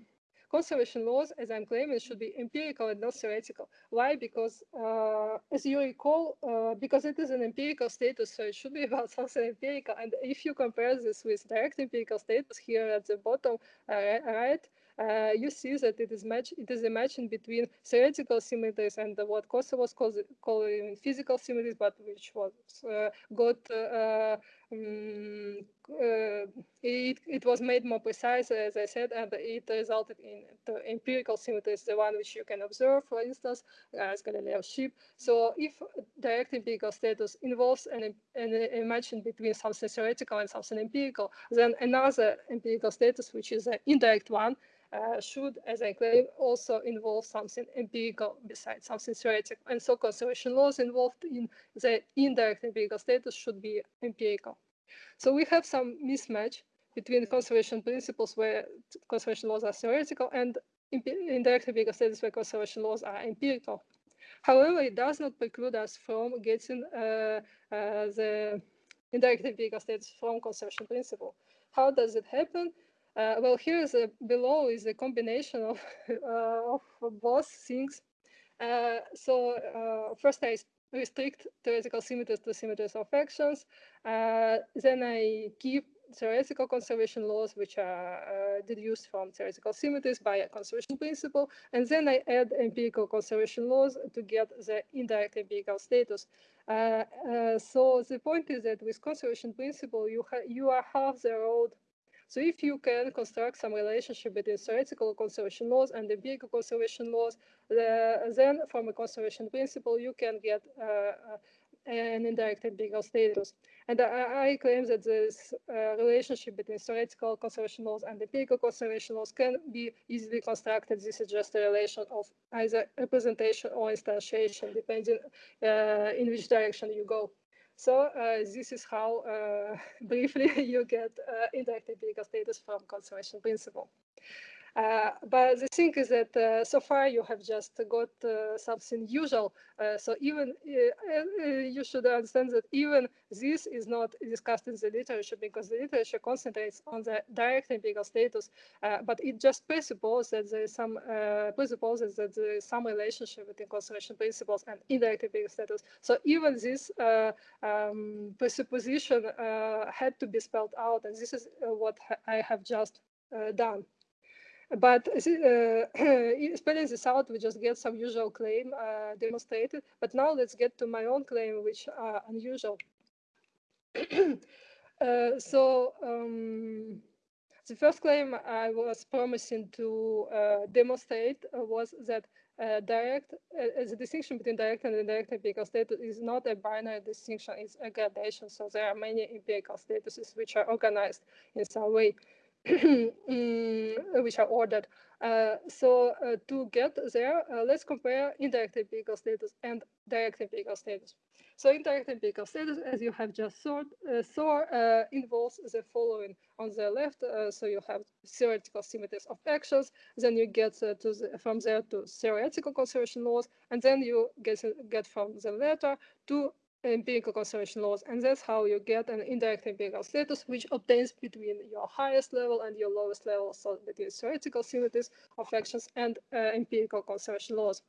conservation laws, as I'm claiming, should be empirical and not theoretical. Why? Because, uh, as you recall, uh, because it is an empirical status, so it should be about something empirical. And if you compare this with direct empirical status here at the bottom uh, right, uh, you see that it is match it is a matching between theoretical symmetries and what Kosso was calling physical symmetries, but which was uh, got um, it, it was made more precise, as I said, and it resulted in the empirical symmetries, the one which you can observe, for instance, as Galileo's ship. So if direct empirical status involves an, an, matching between something theoretical and something empirical, then another empirical status, which is an indirect one, uh, should, as I claim, also involve something empirical besides something theoretical. And so conservation laws involved in the indirect empirical status should be empirical. So we have some mismatch between conservation principles where conservation laws are theoretical and indirect empirical status where conservation laws are empirical. However, it does not preclude us from getting uh, uh, the indirect empirical status from conservation principle. How does it happen? Uh, well, here is a, below is a combination of, uh, of both things. Uh, so uh, first I restrict theoretical symmetries to symmetries of actions. Uh, then I keep theoretical conservation laws which are uh, deduced from theoretical symmetries by a conservation principle. And then I add empirical conservation laws to get the indirect empirical status. Uh, uh, so the point is that with conservation principle, you, you are half the road so if you can construct some relationship between theoretical conservation laws and empirical conservation laws, uh, then from a conservation principle, you can get uh, an indirect empirical status. And I, I claim that this uh, relationship between theoretical conservation laws and empirical conservation laws can be easily constructed. This is just a relation of either representation or instantiation, depending uh, in which direction you go. So uh, this is how uh, briefly you get uh, indirect empirical status from conservation principle. Uh, but the thing is that uh, so far you have just got uh, something usual. Uh, so even uh, you should understand that even this is not discussed in the literature because the literature concentrates on the direct empirical status, but it just presupposes that there is some presupposes that there is some relationship between conservation principles and indirect empirical status. So even this um, presupposition had to be spelled out, and this is what I have just done. But uh, spelling this out, we just get some usual claim uh, demonstrated. But now let's get to my own claim, which are unusual. uh, so um, the first claim I was promising to uh, demonstrate was that uh, direct, uh, the distinction between direct and indirect empirical status is not a binary distinction, it's a gradation. So there are many empirical statuses which are organized in some way. Mm, which are ordered. Uh, so uh, to get there, uh, let's compare indirect vehicle status and direct vehicle status. So indirect vehicle status, as you have just saw, uh, saw uh, involves the following. On the left, uh, so you have theoretical symmetries of actions, then you get to the, from there to theoretical conservation laws, and then you get, get from the latter to empirical conservation laws. And that's how you get an indirect empirical status, which obtains between your highest level and your lowest level, so between theoretical symmetries of actions and uh, empirical conservation laws.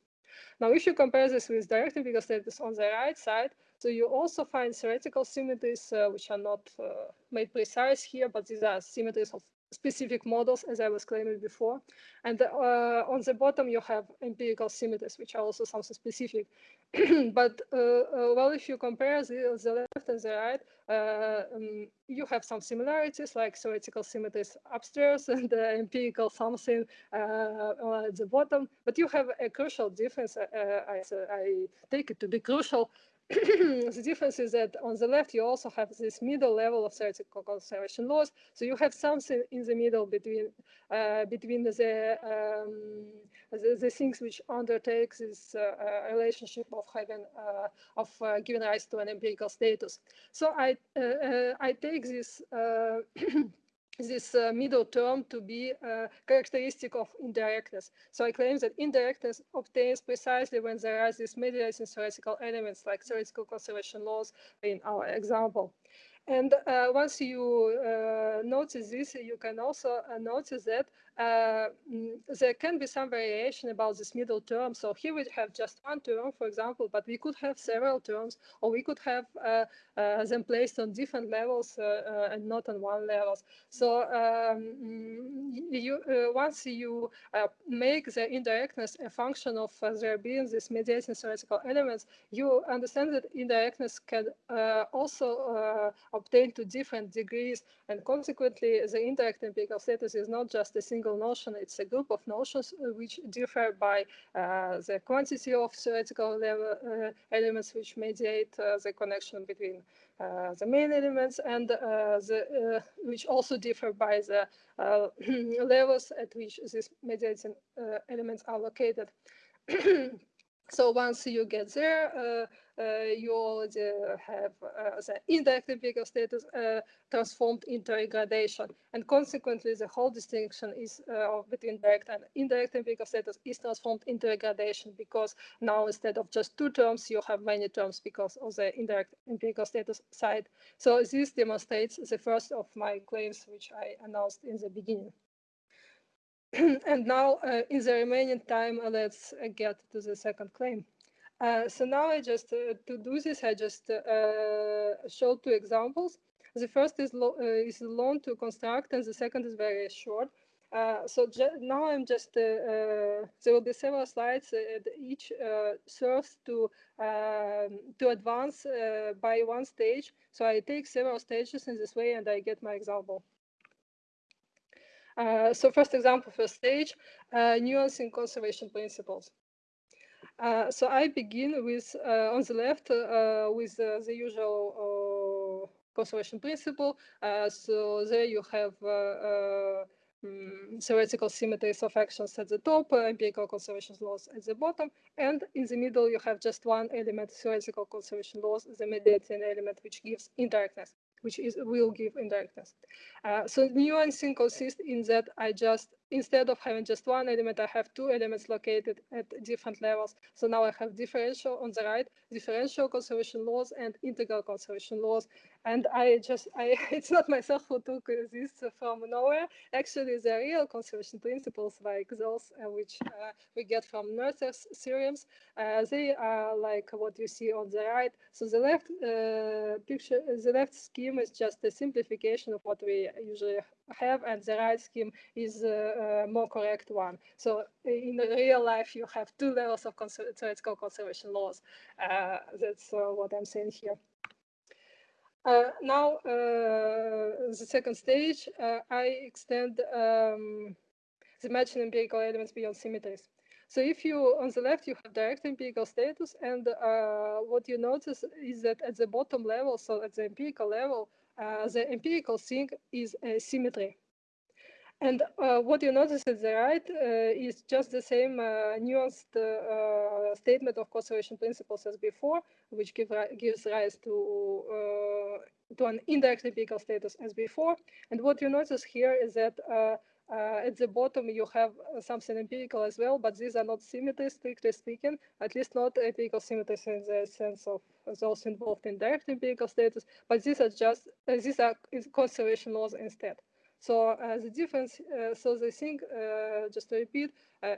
Now, if you compare this with direct empirical status on the right side, so you also find theoretical symmetries, uh, which are not uh, made precise here, but these are symmetries of specific models, as I was claiming before. And uh, on the bottom, you have empirical symmetries, which are also something specific. but uh, uh, well, if you compare the, the left and the right, uh, um, you have some similarities, like theoretical symmetries upstairs and the empirical something uh, at the bottom. But you have a crucial difference. Uh, I, I take it to be crucial the difference is that on the left, you also have this middle level of theoretical conservation laws. So you have something in the middle between uh, between the, um, the, the things which undertake this uh, uh relationship of having uh, of uh, giving rise to an empirical status. So I uh, I take this this uh, middle term to be a characteristic of indirectness. So I claim that indirectness obtains precisely when there are these mediating theoretical elements like theoretical conservation laws in our example. And uh, once you uh, notice this, you can also uh, notice that uh, Uh, mm, there can be some variation about this middle term. So here we have just one term, for example, but we could have several terms, or we could have uh, uh, them placed on different levels uh, uh, and not on one level. So um, mm, you, once you make the indirectness a function of there being these mediating theoretical elements, you understand that indirectness can also obtain to different degrees, and consequently, the indirect empirical status is not just a single single notion, it's a group of notions uh, which differ by uh, the quantity of theoretical level, uh, elements which mediate uh, the connection between uh, the main elements and uh, the, which also differ by the levels at which these mediating elements are located. So once you get there, you already have the indirect empirical status uh, transformed into a. And consequently, the whole distinction is between direct and indirect empirical status is transformed into a gradation because now instead of just two terms, you have many terms because of the indirect empirical status side. So this demonstrates the first of my claims, which I announced in the beginning. and now uh, in the remaining time, let's uh, get to the second claim. Uh, so now I just, uh, to do this, I just show two examples. The first is, is long to construct and the second is very short. Uh, so now I'm just, uh, uh, there will be several slides, each serves to, um, to advance by one stage. So I take several stages in this way and I get my example. Uh, so first example, first stage, uh, nuancing conservation principles. Uh, so I begin with, on the left, with the usual conservation principle. so there you have um, theoretical symmetries of actions at the top, uh, empirical conservation laws at the bottom, and in the middle you have just one element, theoretical conservation laws, the mediating element, which gives indirectness which is will give indirectness. Uh, so nuancing consists in that I just instead of having just one element, I have two elements located at different levels. So now I have differential on the right, differential conservation laws and integral conservation laws. And I just, I it's not myself who took this from nowhere. Actually, the real conservation principles like those uh, which uh, we get from Noether's theorems, uh, they are like what you see on the right. So the left uh, picture, the left scheme is just a simplification of what we usually have and the right scheme is a, more correct one. So in real life, you have two levels of theoretical conservation laws. Uh, that's uh, what I'm saying here. Uh, now, uh, the second stage, uh, I extend um, the matching empirical elements beyond symmetries. So if you, on the left, you have direct empirical status, and uh, what you notice is that at the bottom level, so at the empirical level, uh, the empirical thing is a symmetry. And uh, what you notice at the right uh, is just the same uh, nuanced uh, statement of conservation principles as before, which give, gives rise to, uh, to an indirect empirical status as before. And what you notice here is that uh, at the bottom, you have uh, something empirical as well, but these are not symmetries, strictly speaking, at least not empirical symmetries in the sense of those involved in direct empirical status, but these are just, uh, these are conservation laws instead. So uh, the difference, uh, so the thing, uh, just to repeat,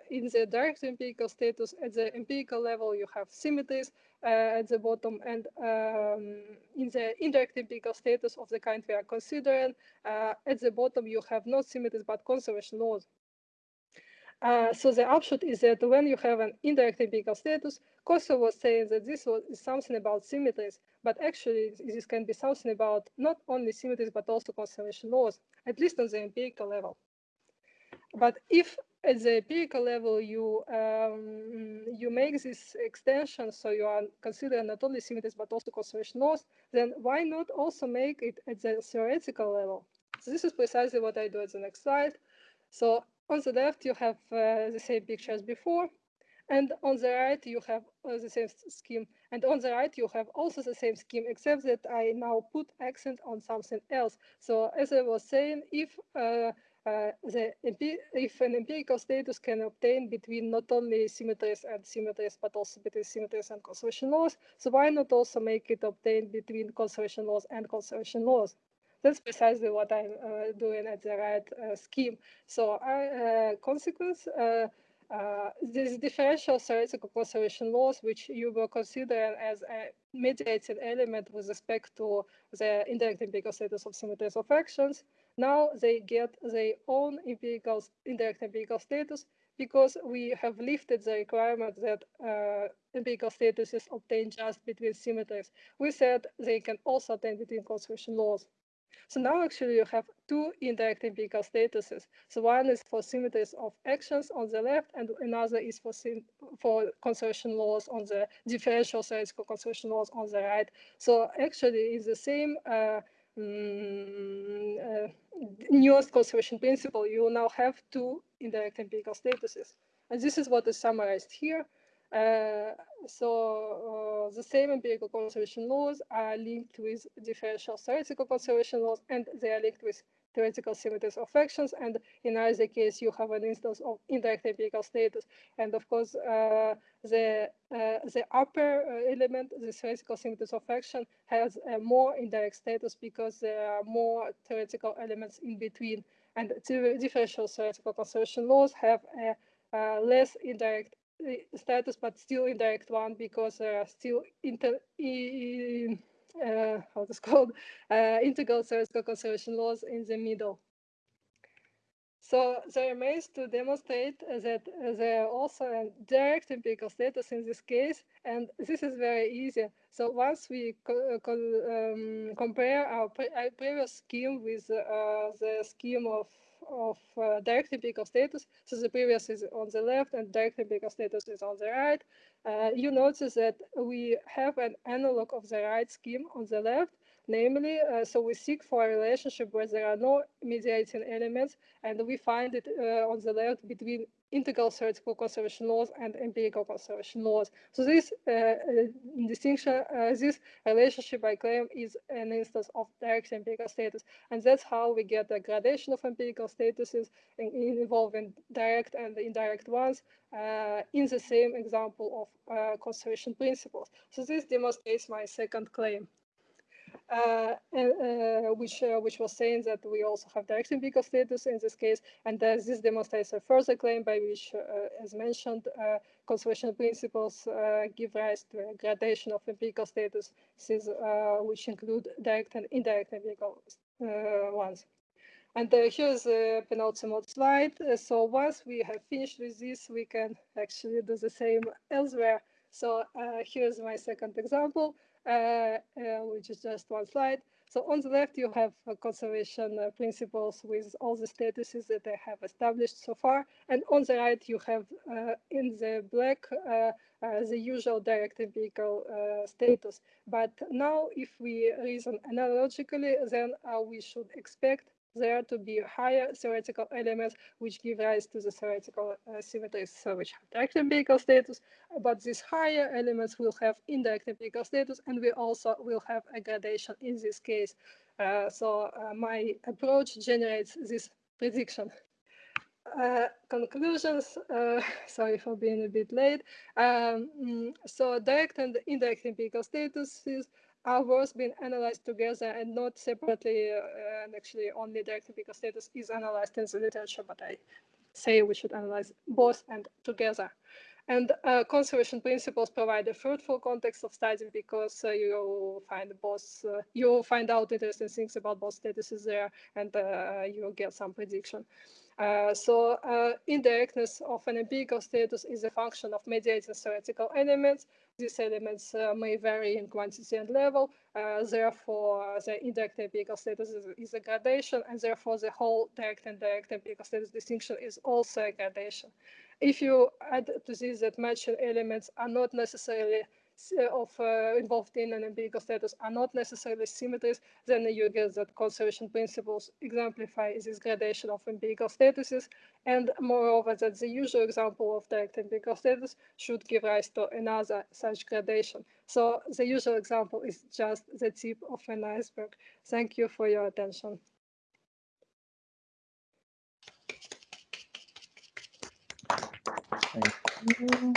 in the direct empirical status, at the empirical level, you have symmetries at the bottom, and um, in the indirect empirical status of the kind we are considering, at the bottom, you have not symmetries, but conservation laws. Uh, so the upshot is that when you have an indirect empirical status, Kosso was saying that this was something about symmetries, but actually this can be something about not only symmetries, but also conservation laws, at least on the empirical level. But if at the empirical level you um, you make this extension, so you are considering not only symmetries, but also conservation laws, then why not also make it at the theoretical level? So this is precisely what I do at the next slide. So on the left, you have uh, the same picture as before. And on the right, you have uh, the same scheme. And on the right, you have also the same scheme, except that I now put accent on something else. So as I was saying, if uh, uh, the if an empirical status can obtain between not only symmetries and symmetries, but also between symmetries and conservation laws, so why not also make it obtain between conservation laws and conservation laws? That's precisely what I'm uh, doing at the right uh, scheme. So uh, consequence, uh, uh, these differential theoretical conservation laws, which you were considering as a mediating element with respect to the indirect empirical status of symmetries of actions, now they get their own empirical, indirect empirical status because we have lifted the requirement that uh, empirical statuses obtained just between symmetries. We said they can also obtain between conservation laws. So now actually you have two indirect empirical statuses. So one is for symmetries of actions on the left and another is for for conservation laws on the differential theoretical conservation laws on the right. So actually it's the same uh, mm, uh, nuanced conservation principle. You now have two indirect empirical statuses. And this is what is summarized here. Uh, so uh, the same empirical conservation laws are linked with differential theoretical conservation laws and they are linked with theoretical symmetries of actions, and in either case you have an instance of indirect empirical status. And of course, uh, the uh, the upper uh, element, the theoretical symmetries of action, has a more indirect status because there are more theoretical elements in between. And differential theoretical conservation laws have a less indirect status, but still indirect one because there are still inter uh, how it's called, uh, integral theoretical conservation laws in the middle. So there remains to demonstrate that there are also a direct empirical status in this case, and this is very easy. So once we co co um, compare our, pre our, previous scheme with uh, the scheme of of uh, direct empirical status. So the previous is on the left and direct empirical status is on the right. Uh, you notice that we have an analog of the right scheme on the left, namely, uh, so we seek for a relationship where there are no mediating elements, and we find it uh, on the left between integral theoretical conservation laws and empirical conservation laws. So this uh, uh, distinction, uh, this relationship I claim is an instance of direct empirical status. And that's how we get the gradation of empirical statuses in, involving direct and indirect ones uh, in the same example of uh, conservation principles. So this demonstrates my second claim. Uh, uh, which uh, which was saying that we also have direct empirical status in this case, and this demonstrates a further claim by which, as mentioned, conservation principles give rise to a gradation of empirical statuses, which include direct and indirect empirical ones. And uh, here's a penultimate slide. Uh, so once we have finished with this, we can actually do the same elsewhere. So uh, here's my second example. Uh, uh, which is just one slide. So on the left, you have uh, conservation principles with all the statuses that I have established so far. And on the right, you have in the black the usual direct empirical status. But now, if we reason analogically, then we should expect there to be higher theoretical elements which give rise to the theoretical uh, symmetries so which have direct empirical status, but these higher elements will have indirect empirical status and we also will have a gradation in this case. Uh, so uh, my approach generates this prediction. Uh, conclusions, uh, sorry for being a bit late. Um, mm, so direct and indirect empirical statuses are worth being analyzed together and not separately. Uh, and actually, only direct because status is analyzed in the literature, but I say we should analyze both and together. And uh, conservation principles provide a fruitful context of study because uh, you find both, uh, you find out interesting things about both statuses there, and uh, you get some prediction. Uh, so uh, indirectness of an empirical status is a function of mediating theoretical elements. These elements uh, may vary in quantity and level. Uh, therefore, the indirect empirical status is, is, a gradation, and therefore the whole direct and direct empirical status distinction is also a gradation. If you add to this that matching elements are not necessarily of uh, involved in an empirical status are not necessarily symmetries, then you get that conservation principles exemplify this gradation of empirical statuses, and moreover that the usual example of direct empirical status should give rise to another such gradation. So the usual example is just the tip of an iceberg. Thank you for your attention. Thank you.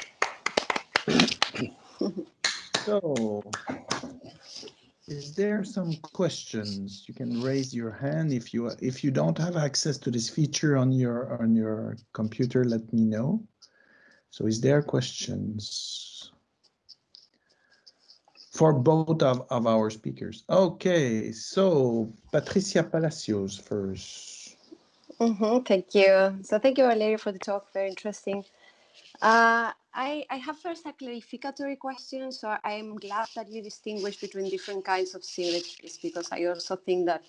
So, is there some questions? You can raise your hand if you if you don't have access to this feature on your on your computer. Let me know. So, is there questions for both of, of our speakers? Okay, so Patricia Palacios first. Mm -hmm, thank you. So thank you, Valeria, for the talk. Very interesting. Uh, I, I have first a clarificatory question. So I'm glad that you distinguish between different kinds of symmetries because I also think that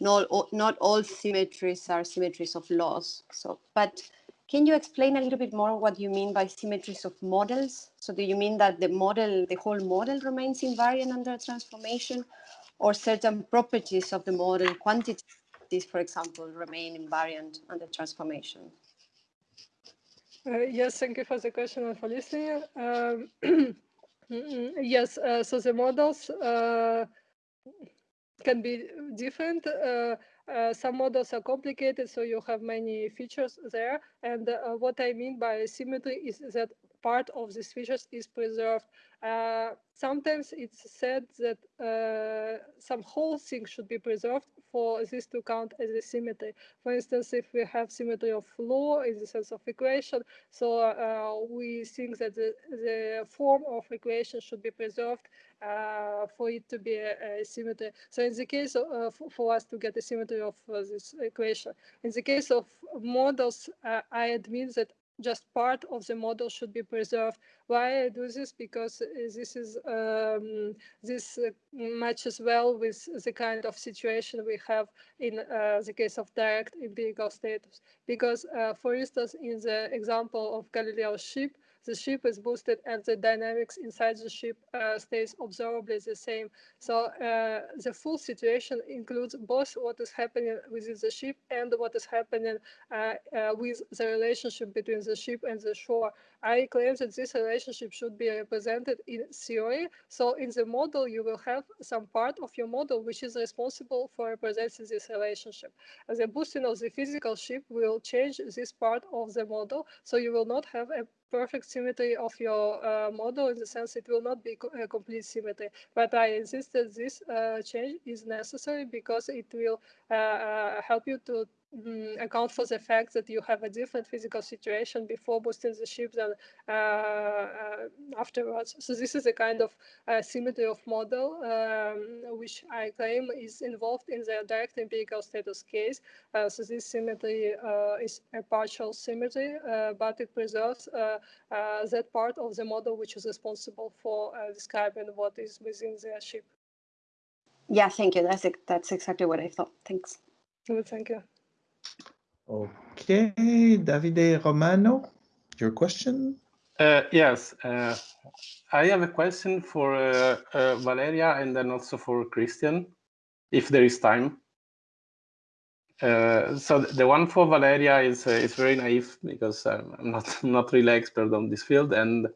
not all, not all symmetries are symmetries of laws. So, but can you explain a little bit more what you mean by symmetries of models? So do you mean that the model, the whole model remains invariant under transformation or certain properties of the model, quantities, for example, remain invariant under transformation? Uh, yes, thank you for the question and for listening. Um, yes, uh, so the models uh, can be different. Uh, uh, some models are complicated, so you have many features there. And uh, what I mean by symmetry is that part of these features is preserved. Sometimes it's said that some whole thing should be preserved for this to count as a symmetry. For instance, if we have symmetry of law in the sense of equation, so uh, we think that the, the form of equation should be preserved uh, for it to be a, a, symmetry. So in the case of, uh, for us to get a symmetry of uh, this equation, in the case of models, uh, I admit that just part of the model should be preserved. Why I do this? Because this is um, this uh, matches well with the kind of situation we have in uh, the case of direct empirical status. Because, uh, for instance, in the example of Galileo's ship, the ship is boosted and the dynamics inside the ship uh, stays observably the same. So uh, the full situation includes both what is happening within the ship and what is happening uh, uh with the relationship between the ship and the shore. I claim that this relationship should be represented in theory. So in the model, you will have some part of your model which is responsible for representing this relationship. And The boosting of the physical ship will change this part of the model. So you will not have a perfect symmetry of your uh, model in the sense it will not be co a complete symmetry. But I insist that this uh, change is necessary because it will uh, uh help you to mm, account for the fact that you have a different physical situation before boosting the ship than uh, uh, afterwards. So this is a kind of uh, symmetry of model, um, which I claim is involved in the direct empirical status case. Uh, so this symmetry uh, is a partial symmetry, uh, but it preserves that part of the model which is responsible for describing what is within the ship. Yeah, thank you. That's that's exactly what I thought. Thanks. Well, thank you. Okay, Davide Romano, your question? Uh, yes, uh, I have a question for uh, uh, Valeria and then also for Christian, if there is time. Uh, so the one for Valeria is uh, is very naive because I'm not not really expert on this field, and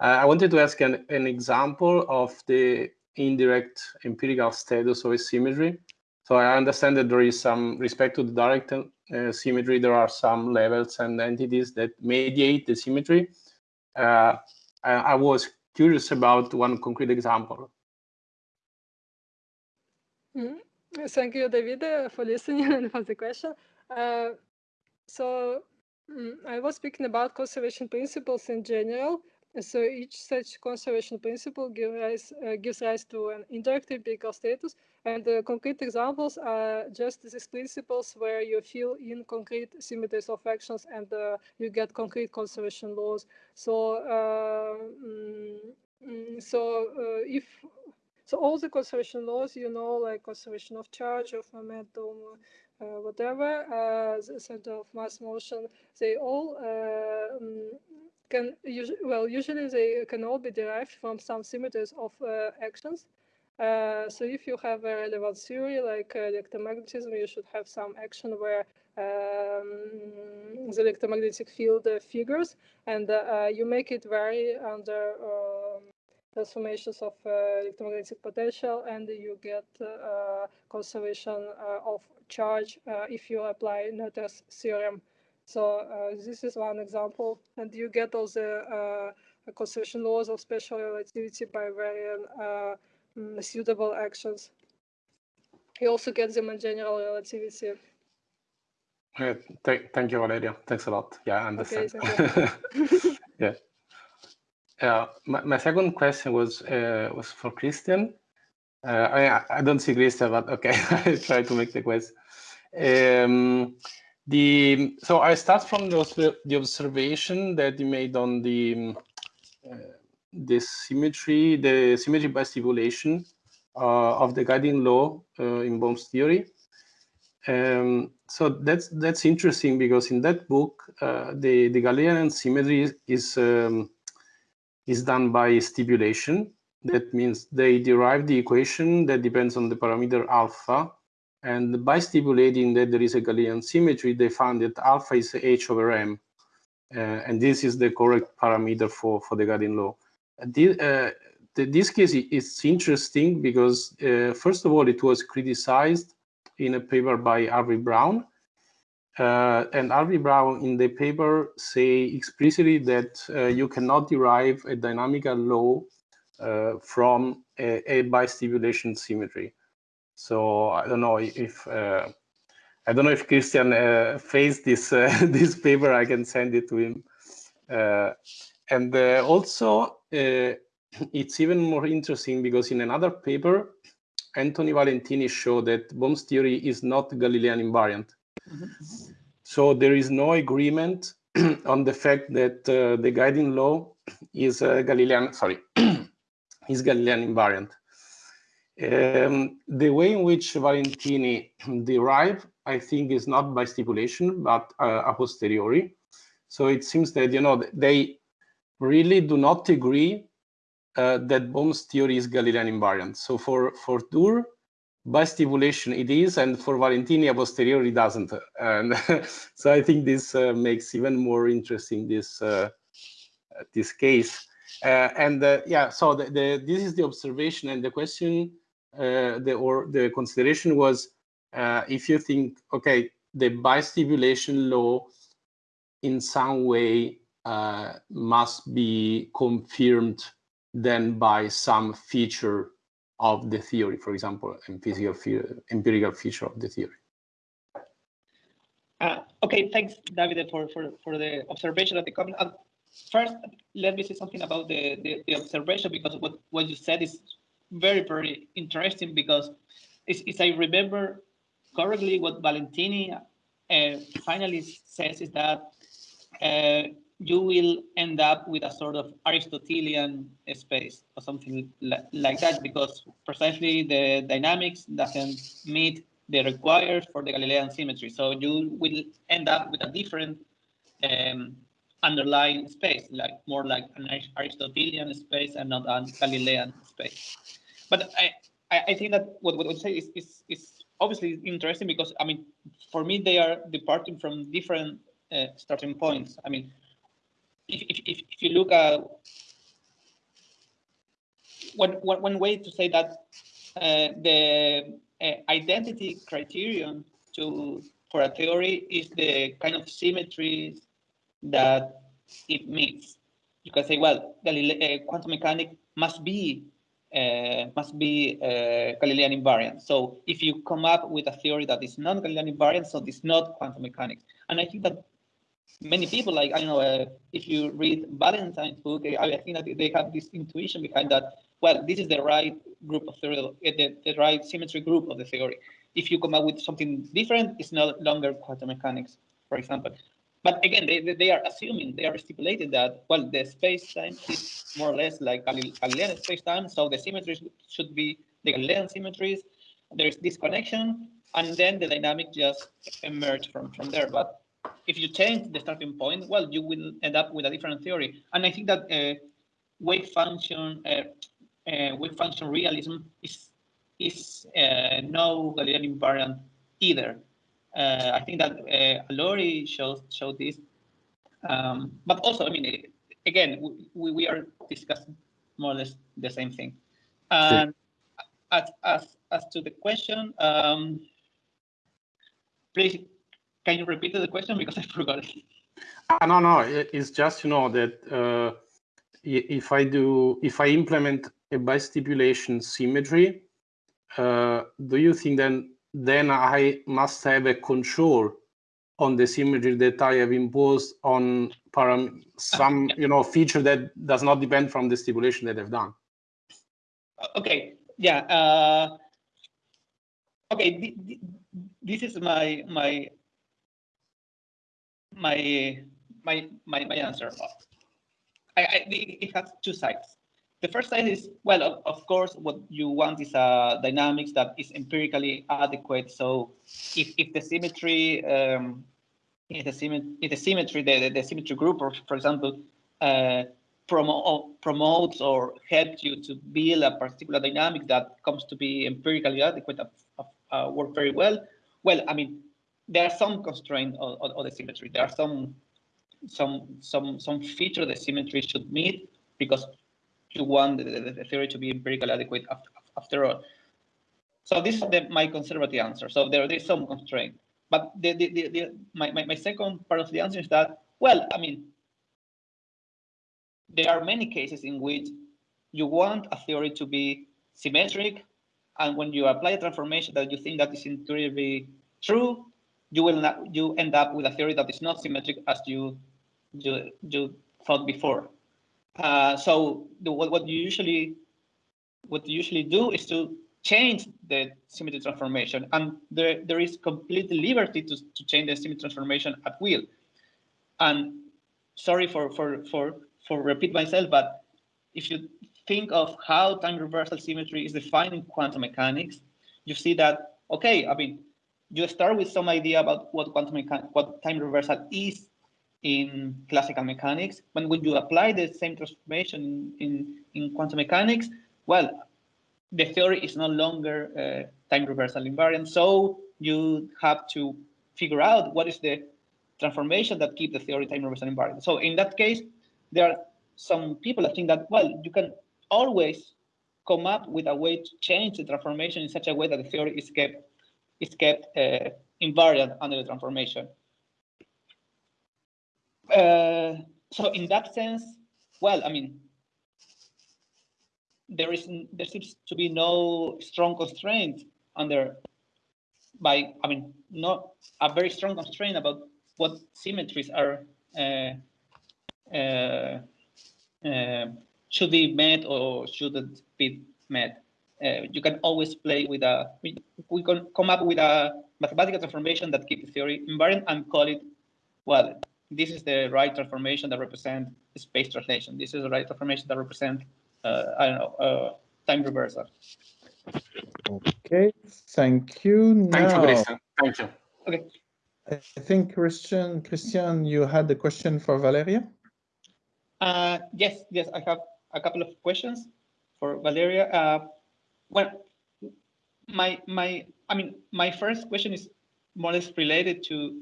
I wanted to ask an, an example of the indirect empirical status of a symmetry. So I understand that there is some respect to the direct uh, symmetry, there are some levels and entities that mediate the symmetry. Uh, I, was curious about one concrete example. Mm -hmm. Thank you, David, uh, for listening and for the question. Uh, so um, I was speaking about conservation principles in general. So each such conservation principle give rise, uh, gives rise to an indirect empirical status. And the concrete examples are just these principles where you fill in concrete symmetries of actions and uh, you get concrete conservation laws. So, uh, mm, so uh, if so all the conservation laws, you know, like conservation of charge, of momentum, uh, whatever, uh, the center of mass motion, they all mm, can usually, well, usually they can all be derived from some symmetries of uh, actions. Uh, so if you have a relevant theory like uh, electromagnetism, you should have some action where um, the electromagnetic field uh, figures and uh, you make it vary under um, transformations of electromagnetic potential and you get conservation of charge if you apply Noether's theorem. So uh, this is one example, and you get all the uh, conservation laws of special relativity by varying uh, mm, suitable actions. You also get them in general relativity. Uh, th thank you, Valeria. Thanks a lot. Yeah, I understand. Okay, yeah. Uh, my, my second question was uh, was for Christian. Uh, I, I don't see Christian, but okay, I try to make the question. Um, the so I start from the, the observation that you made on the uh, the symmetry, the symmetry by stipulation uh, of the guiding law uh, in Bohm's theory. Um, so that's that's interesting because in that book uh, the the Galilean symmetry is um, is done by stipulation. That means they derive the equation that depends on the parameter alpha and by stipulating that there is a Galilean symmetry, they found that alpha is h over m. Uh, and this is the correct parameter for, for the guiding law. This, uh, the, this case is interesting because, uh, first of all, it was criticized in a paper by Harvey Brown. Uh, and Harvey Brown in the paper say explicitly that uh, you cannot derive a dynamical law uh, from a, a bistimulation symmetry. So I don't know if uh, I don't know if Christian uh, faced this uh, this paper. I can send it to him. and also, it's even more interesting because in another paper, Anthony Valentini showed that Bohm's theory is not Galilean invariant. Mm -hmm. So there is no agreement on the fact that uh, the guiding law is uh, Galilean, sorry, is Galilean invariant. Um, the way in which Valentini derived, I think, is not by stipulation, but uh, a posteriori. So it seems that, you know, they really do not agree uh, that Bohm's theory is Galilean invariant. So for, for Dürr, by stipulation it is, and for Valentini a posteriori doesn't. And so I think this uh, makes even more interesting this, uh, this case. Uh, and uh, yeah, so the, the, this is the observation and the question uh, the or the consideration was uh, if you think okay the bistipulation law in some way uh, must be confirmed then by some feature of the theory, for example, empirical, empirical feature of the theory. Uh, okay, thanks, David, for, for, for the observation of the comment. Uh, first, let me say something about the, the, the, observation because what, what you said is very, very interesting because if I remember correctly, what Valentini uh, finally says is that uh, you will end up with a sort of Aristotelian space or something like that because precisely the dynamics doesn't meet the required for the Galilean symmetry. So you will end up with a different um, underlying space, like more like an Aristotelian space and not a Galilean space. But I, I think that what what I say is, is is obviously interesting because I mean, for me they are departing from different uh, starting points. I mean, if, if, if, you look at one, one, one way to say that uh, the uh, identity criterion to for a theory is the kind of symmetries that it meets. You can say, well, Galile uh, quantum mechanics must be uh, must be uh, Galilean invariant. So if you come up with a theory that is not Galilean invariant, so it's not quantum mechanics. And I think that many people, like, I don't know, uh, if you read Valentini's book, I think that they have this intuition behind that, well, this is the right group of theory, uh, the, the right symmetry group of the theory. If you come up with something different, it's no longer quantum mechanics, for example. But again, they, they are assuming, they are stipulated that, well, the space-time is more or less like Galilean space-time, so the symmetries should be the Galilean symmetries. There is this connection, and then the dynamic just emerge from, from there. But if you change the starting point, well, you will end up with a different theory. And I think that uh, wave function, uh, uh, wave function realism is is uh, no Galilean invariant either. Uh, I think that uh, Allori shows showed this, um, but also, I mean, again, we, we are discussing more or less the same thing. And sure. as, as, as to the question, um, please, can you repeat the question because I forgot it? Uh, no, no, it's just, you know, that uh, if I do, if I implement a bistipulation symmetry, uh, do you think then then I must have a control on the symmetry that I have imposed on param some you know feature that does not depend from the stipulation that I've done. Okay, yeah. Uh, okay, this is my my my my my my answer. I, I it has two sides. The first side is, well, of, of, course, what you want is a dynamics that is empirically adequate. So if, if the symmetry, um, if the, symmetry, if the symmetry, the, the symmetry group, or for example, uh, promo promotes or helps you to build a particular dynamic that comes to be empirically adequate, uh, uh, work very well. Well, I mean, there are some constraints of, of, of the symmetry. There are some some some some feature the symmetry should meet because want the, the, theory to be empirically adequate after, after all. So this is the, my conservative answer. So there, there is some constraint. But the, the, the, the my, my, my second part of the answer is that, well, I mean, there are many cases in which you want a theory to be symmetric, and when you apply a transformation that you think that is intuitively true, you will not you end up with a theory that is not symmetric as you you, you thought before. Uh, so the, what, what you usually what you usually do is to change the symmetry transformation, and there there is complete liberty to, to change the symmetry transformation at will. And sorry for for for for repeat myself, but if you think of how time reversal symmetry is defined in quantum mechanics, you see that okay, I mean, you start with some idea about what quantum what time reversal is in classical mechanics. But when you apply the same transformation in, in quantum mechanics, well, the theory is no longer uh, time reversal invariant. So you have to figure out what is the transformation that keep the theory time reversal invariant. So in that case, there are some people that think that, well, you can always come up with a way to change the transformation in such a way that the theory is kept is kept uh, invariant under the transformation. Uh, so in that sense, well, I mean, there is there seems to be no strong constraint under by I mean not a very strong constraint about what symmetries are uh, uh, uh, should be met or shouldn't be met. Uh, you can always play with a we, we can come up with a mathematical transformation that keeps the theory invariant and call it well this is the right transformation that represent space translation. This is the right transformation that represent uh, i don't know uh, time reversal. Okay thank you. Thank you, Christian. Thank you. okay. I think christian christian you had a question for valeria? Uh yes yes i have a couple of questions for valeria. Uh well, my my I mean my first question is more or less related to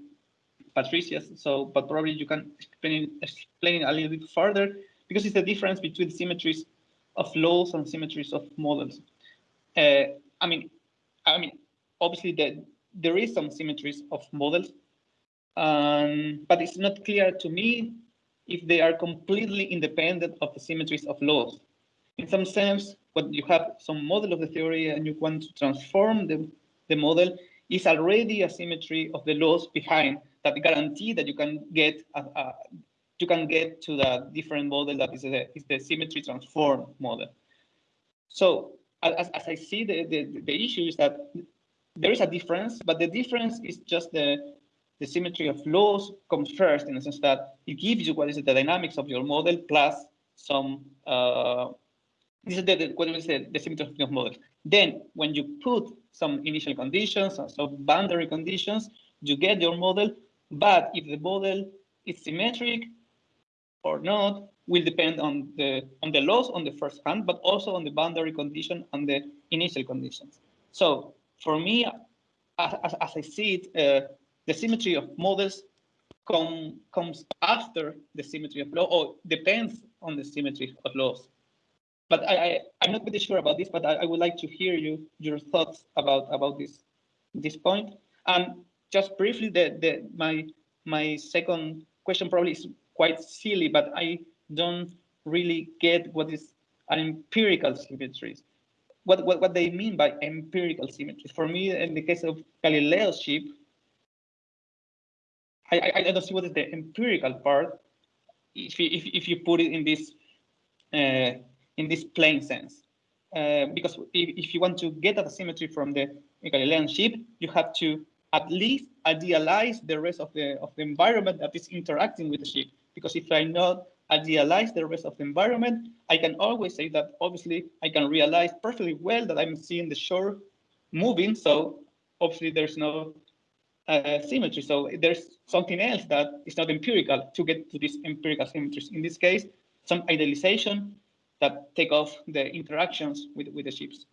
Patricia's. So, but probably you can explain explain a little bit further because it's the difference between symmetries of laws and symmetries of models. Uh, I mean, I mean, obviously that there is some symmetries of models, um, but it's not clear to me if they are completely independent of the symmetries of laws. In some sense, when you have some model of the theory and you want to transform the, the model, is already a symmetry of the laws behind that guarantee that you can get you can get to the different model that is, a, is the symmetry transform model. So as, as I see the, the, the issue is that there is a difference, but the difference is just the, the symmetry of laws comes first in the sense that it gives you what is the dynamics of your model plus some uh, this is the, the what is the, the symmetry of your model. Then when you put some initial conditions, and some boundary conditions, you get your model. But if the model is symmetric or not, will depend on the on the laws on the first hand, but also on the boundary condition and the initial conditions. So for me, as, as I see it, uh, the symmetry of models come, comes after the symmetry of law, or depends on the symmetry of laws but I, I am not pretty sure about this, but I, I, would like to hear you your thoughts about about this this point. And just briefly, the the my my second question probably is quite silly, but I don't really get what is an empirical symmetry. What, what what they mean by empirical symmetry? For me, in the case of Galileo's ship, I, I, I don't see what is the empirical part. If you, if, if you put it in this uh, in this plain sense. Uh, because if, if, you want to get at a symmetry from the Galilean ship, you have to at least idealize the rest of the of the environment that is interacting with the ship. Because if I not idealize the rest of the environment, I can always say that obviously I can realize perfectly well that I'm seeing the shore moving. So obviously there's no uh, symmetry. So there's something else that is not empirical to get to these empirical symmetries. In this case, some idealization that take off the interactions with, with the ships.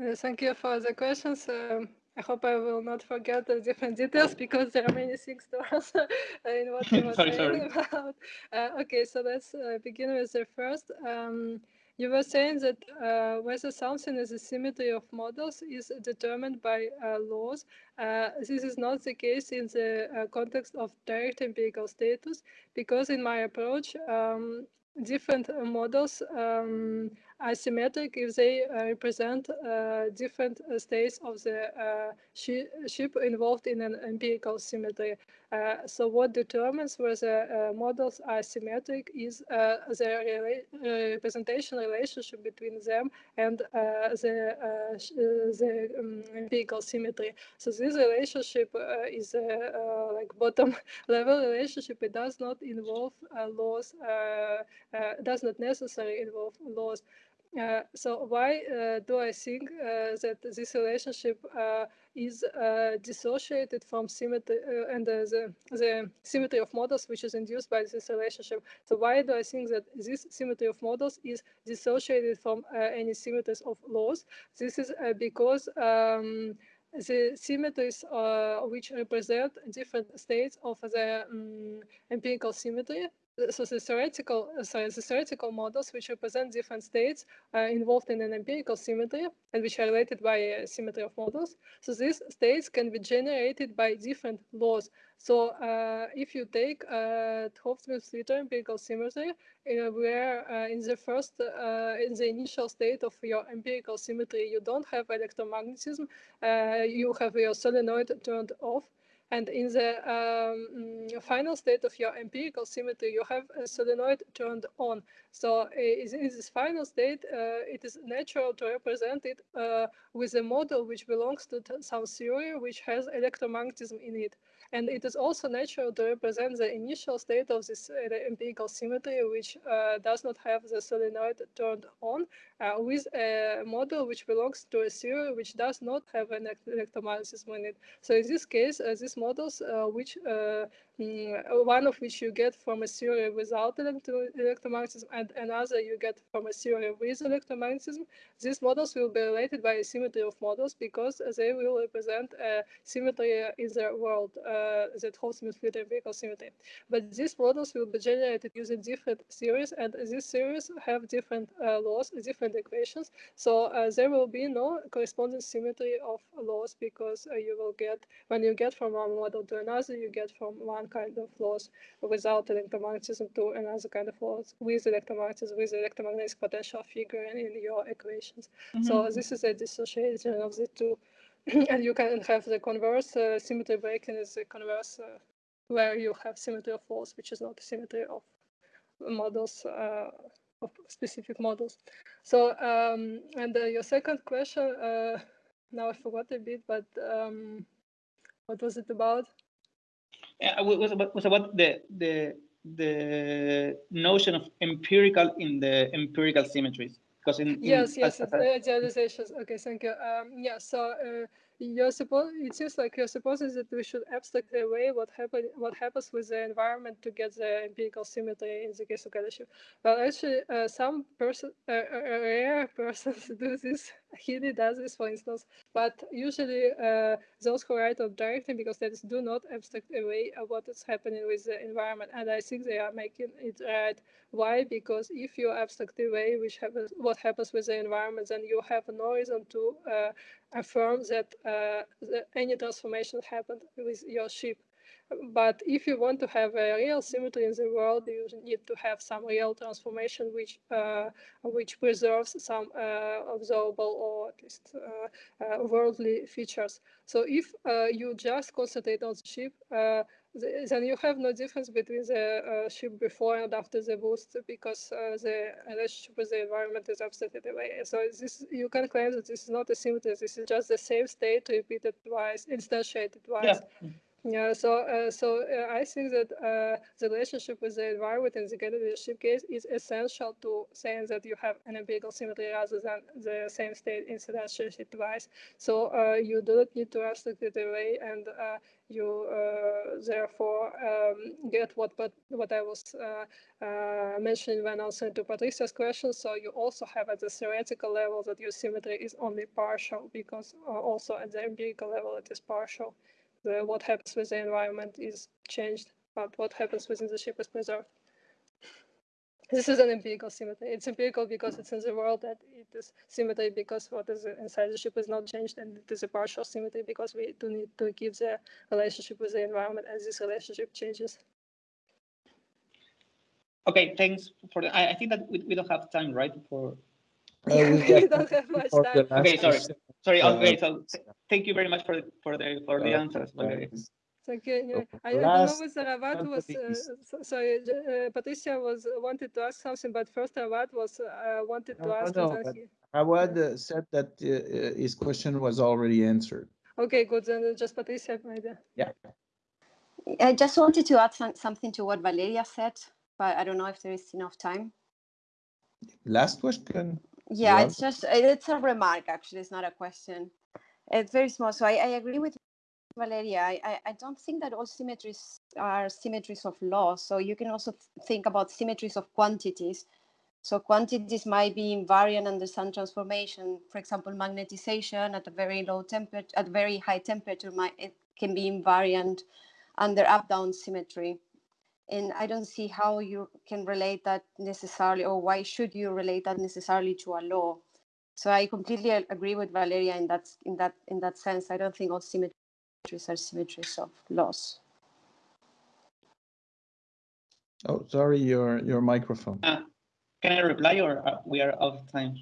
Uh, thank you for the questions. Um, I hope I will not forget the different details because there are many things to answer in what you were sorry, saying sorry. about. Uh, okay, so let's uh, begin with the first. Um, you were saying that uh, whether something is a symmetry of models is determined by uh, laws. Uh, this is not the case in the uh, context of direct empirical status, because in my approach, um, different models um, are symmetric if they uh, represent uh, different uh, states of the uh, ship involved in an empirical symmetry. Uh, so what determines whether uh, models are symmetric is the representation relationship between them and the, the um, empirical symmetry. So this relationship is like bottom level relationship. It does not involve laws, does not necessarily involve laws. Uh, so why uh, do I think uh, that this relationship uh, is uh, dissociated from symmetry and the, the symmetry of models which is induced by this relationship? So why do I think that this symmetry of models is dissociated from any symmetries of laws? This is because um, the symmetries which represent different states of the um, empirical symmetry so the theoretical, sorry, the theoretical models which represent different states are involved in an empirical symmetry and which are related by a symmetry of models. So these states can be generated by different laws. So uh, if you take uh, Hopf-Smith-Slitter empirical symmetry, uh, where uh, in the first, uh, in the initial state of your empirical symmetry, you don't have electromagnetism, uh, you have your solenoid turned off, and in the um, mm, final state of your empirical symmetry, you have a solenoid turned on. So in this final state, uh, it is natural to represent it uh, with a model which belongs to some theory which has electromagnetism in it. And it is also natural to represent the initial state of this uh, empirical symmetry, which uh, does not have the solenoid turned on, uh, with a model which belongs to a theory which does not have an electromagnetism in it. So in this case, these models, which one of which you get from a theory without electromagnetism and another you get from a theory with electromagnetism, these models will be related by a symmetry of models because they will represent a symmetry in the world uh, that holds with empirical symmetry. But these models will be generated using different theories, and these theories have different uh, laws, different equations. So uh, there will be no corresponding symmetry of laws because uh, you will get, when you get from one model to another, you get from one kind of laws without electromagnetism to another kind of laws with electromagnetism, with electromagnetic potential figure in your equations. Mm -hmm. So this is a dissociation of the two. and you can have the converse uh, symmetry breaking is the converse uh, where you have symmetry of laws, which is not a symmetry of models uh, of specific models. So um, and uh, your second question, uh, now I forgot a bit, but um, what was it about? Was about, was about the the the notion of empirical in the empirical symmetries because in, in yes yes as, generalizations okay thank you um yeah so uh, you're supposed it seems like you're supposing that we should abstract away what happen what happens with the environment to get the empirical symmetry in the case of galaxy. Well, actually, uh, some person, uh rare persons do this. Healey does this, for instance, but usually uh, those who write on direct empirical status do not abstract away what is happening with the environment, and I think they are making it right. Why? Because if you abstract away which happens, what happens with the environment, then you have no reason to uh, affirm that, uh, that any transformation happened with your ship. But if you want to have a real symmetry in the world, you need to have some real transformation which uh, which preserves some uh, observable or at least uh, uh worldly features. So if uh, you just concentrate on the ship, uh, then you have no difference between the ship before and after the boost because the relationship with the environment is abstracted away. So this you can claim that this is not a symmetry. This is just the same state repeated twice, instantiated twice. Yeah. Yeah, so uh, so uh, I think that uh, the relationship with the environment in the Kennedy ship case is essential to saying that you have an empirical symmetry rather than the same state instantiated twice. So uh, you do not need to abstract it away, and uh, you uh, therefore um, get what but what I was mentioning when answering to Patricia's question. So you also have at the theoretical level that your symmetry is only partial because also at the empirical level it is partial the, what happens with the environment is changed, but what happens within the ship is preserved. This is an empirical symmetry. It's empirical because it's in the world that it is symmetry because what is inside the ship is not changed, and it is a partial symmetry because we do need to keep the relationship with the environment as this relationship changes. Okay, thanks for the, I, I think that we, we don't have time, right, for, Uh, we we don't have much time. Okay, sorry. Question. sorry, Uh, okay, so thank you very much for, for the, for the Uh, answers. Valeria. Thank you. Yeah. So I, I don't know last whether was, uh, sorry, uh, Patricia was, wanted to ask something, but first Rawad was, uh, wanted to No, ask. no, and then but- he- Rawad uh, said that uh, uh, his question was already answered. Okay, good, then uh, just Patricia, maybe. I just wanted to add some, something to what Valeria said, but I don't know if there is enough time. Last question. Yeah, Yeah. it's just eh, it's a remark actually. It's not a question. It's very small. So I, I agree with Valeria. I, I, I don't think that all symmetries are symmetries of law. So you can also think about symmetries of quantities. So quantities might be invariant under some transformation. For example, magnetization at a very low temperature, at very high temperature, might it can be invariant under up-down symmetry and I don't see how you can relate that necessarily, or why should you relate that necessarily to a law. So I completely agree with Valeria in that in that in that sense. I don't think all symmetries are symmetries of laws. Oh, sorry, your your microphone. Uh, Can I reply or uh, we are out of time?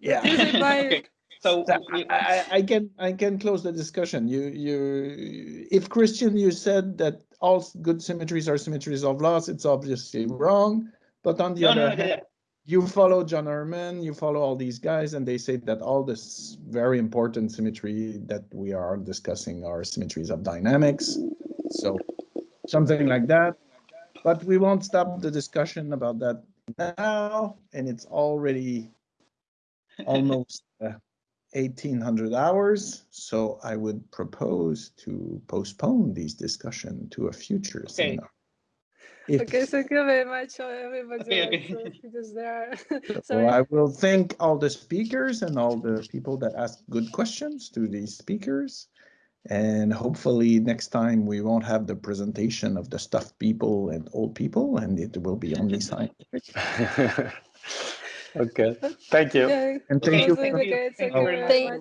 Yeah. Okay, so So we- I, I- I can, I can close the discussion. You, you, if Christian, you said that all good symmetries are symmetries of laws, it's obviously wrong. But on the No, no, other no, yeah, hand, you follow John Earman, you follow all these guys, and they say that all this very important symmetry that we are discussing are symmetries of dynamics. So something like that. But we won't stop the discussion about that now, and it's already almost uh, 1800 hours. So I would propose to postpone these discussion to a future Okay. seminar. If- Okay, thank you very much, everybody. Okay, else, okay. uh, because there. So I will thank all the speakers and all the people that asked good questions to these speakers. And hopefully next time we won't have the presentation of the stuffed people and old people and it will be only scientific. Okay. Thank you. Okay, And Okay, thank you. that was for- really. Thank Thank you